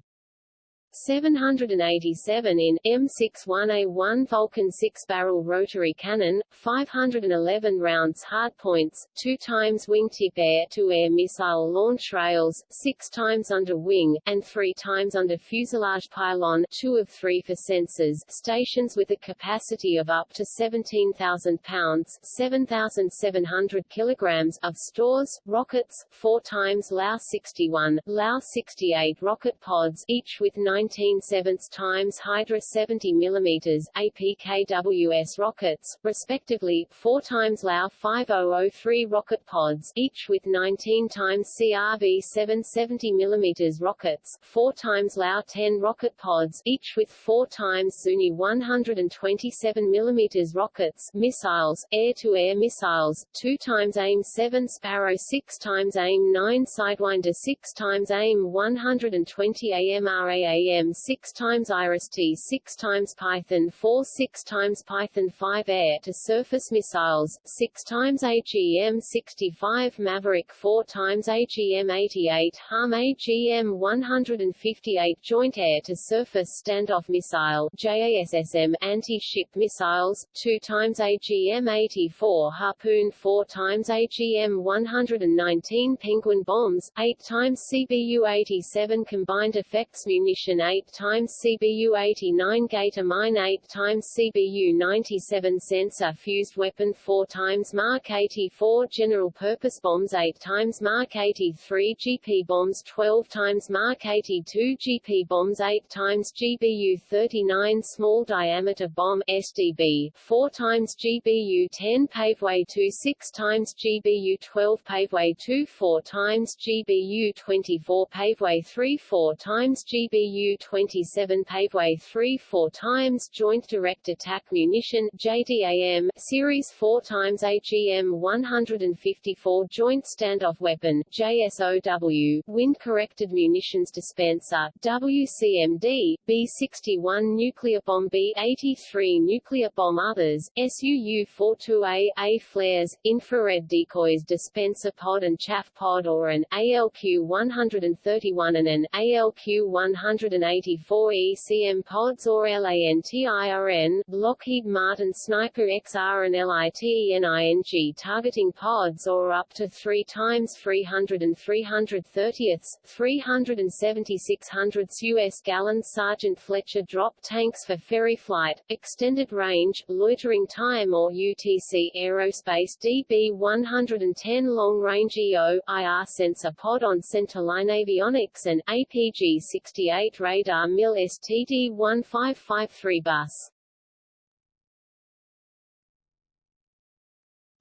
787 in M61A1 Vulcan 6-barrel rotary cannon, 511 rounds hardpoints, 2 times wingtip air-to-air missile launch rails, 6 times under wing, and 3 times under fuselage pylon 2 of 3 for sensors stations with a capacity of up to 17,000 pounds 7,700 kilograms of stores, rockets, 4 times LAU 61, LAU 68 rocket pods each with 9 19 sevenths times Hydra 70 mm APKWS rockets, respectively, 4 times LAU 5003 rocket pods, each with 19 times CRV 770 mm rockets, 4 times LAU 10 rocket pods, each with 4 times Zuni 127 mm rockets, missiles, air-to-air -air missiles, 2 times AIM 7 Sparrow 6 times AIM 9 Sidewinder 6 times AIM 120 AMRAAM IM 6 times IRIS-T 6 times Python 4 6 times Python 5 air-to-surface missiles, 6 times AGM-65 Maverick 4 times AGM-88 HARM AGM-158 Joint Air-to-Surface Standoff Missile JASSM anti-ship missiles, 2 times AGM-84 Harpoon 4 times AGM-119 Penguin bombs, 8 times CBU-87 Combined Effects Munition 8 times CBU-89 Gator Mine 8 times CBU-97 Sensor Fused Weapon 4 times Mark 84 General Purpose Bombs 8 times Mark 83 GP Bombs 12 times Mark 82 GP Bombs 8 times GBU-39 Small Diameter Bomb SDB 4 times GBU-10 Paveway 2 6 times GBU-12 Paveway 2 4 times GBU-24 Paveway 3 4 times GBU 27 Paveway 3 4 times Joint Direct Attack Munition JDAM Series 4 times AGM 154 Joint Standoff Weapon JSOW Wind Corrected Munitions Dispenser WCMD B61 Nuclear Bomb B83 Nuclear Bomb Others SUU-42A A flares Infrared Decoys Dispenser Pod and Chaff Pod or an ALQ-131 and an ALQ-108 184 ECM pods or LANTIRN, Lockheed Martin Sniper XR and LITENING targeting pods or up to 3 times 300 and 330ths, 376 hundredths U.S. gallons Sargent Fletcher drop tanks for ferry flight, extended range, loitering time or UTC aerospace DB-110 long-range EO, IR sensor pod on centerline avionics and APG-68 radar MIL STD-1553 bus.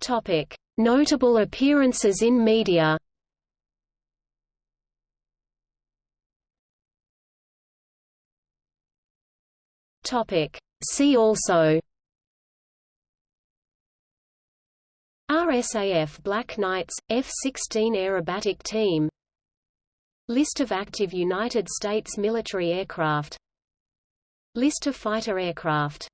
Topic: Notable appearances in media. Topic: See also. RSAF Black Knights, F-16 Aerobatic Team List of active United States military aircraft. List of fighter aircraft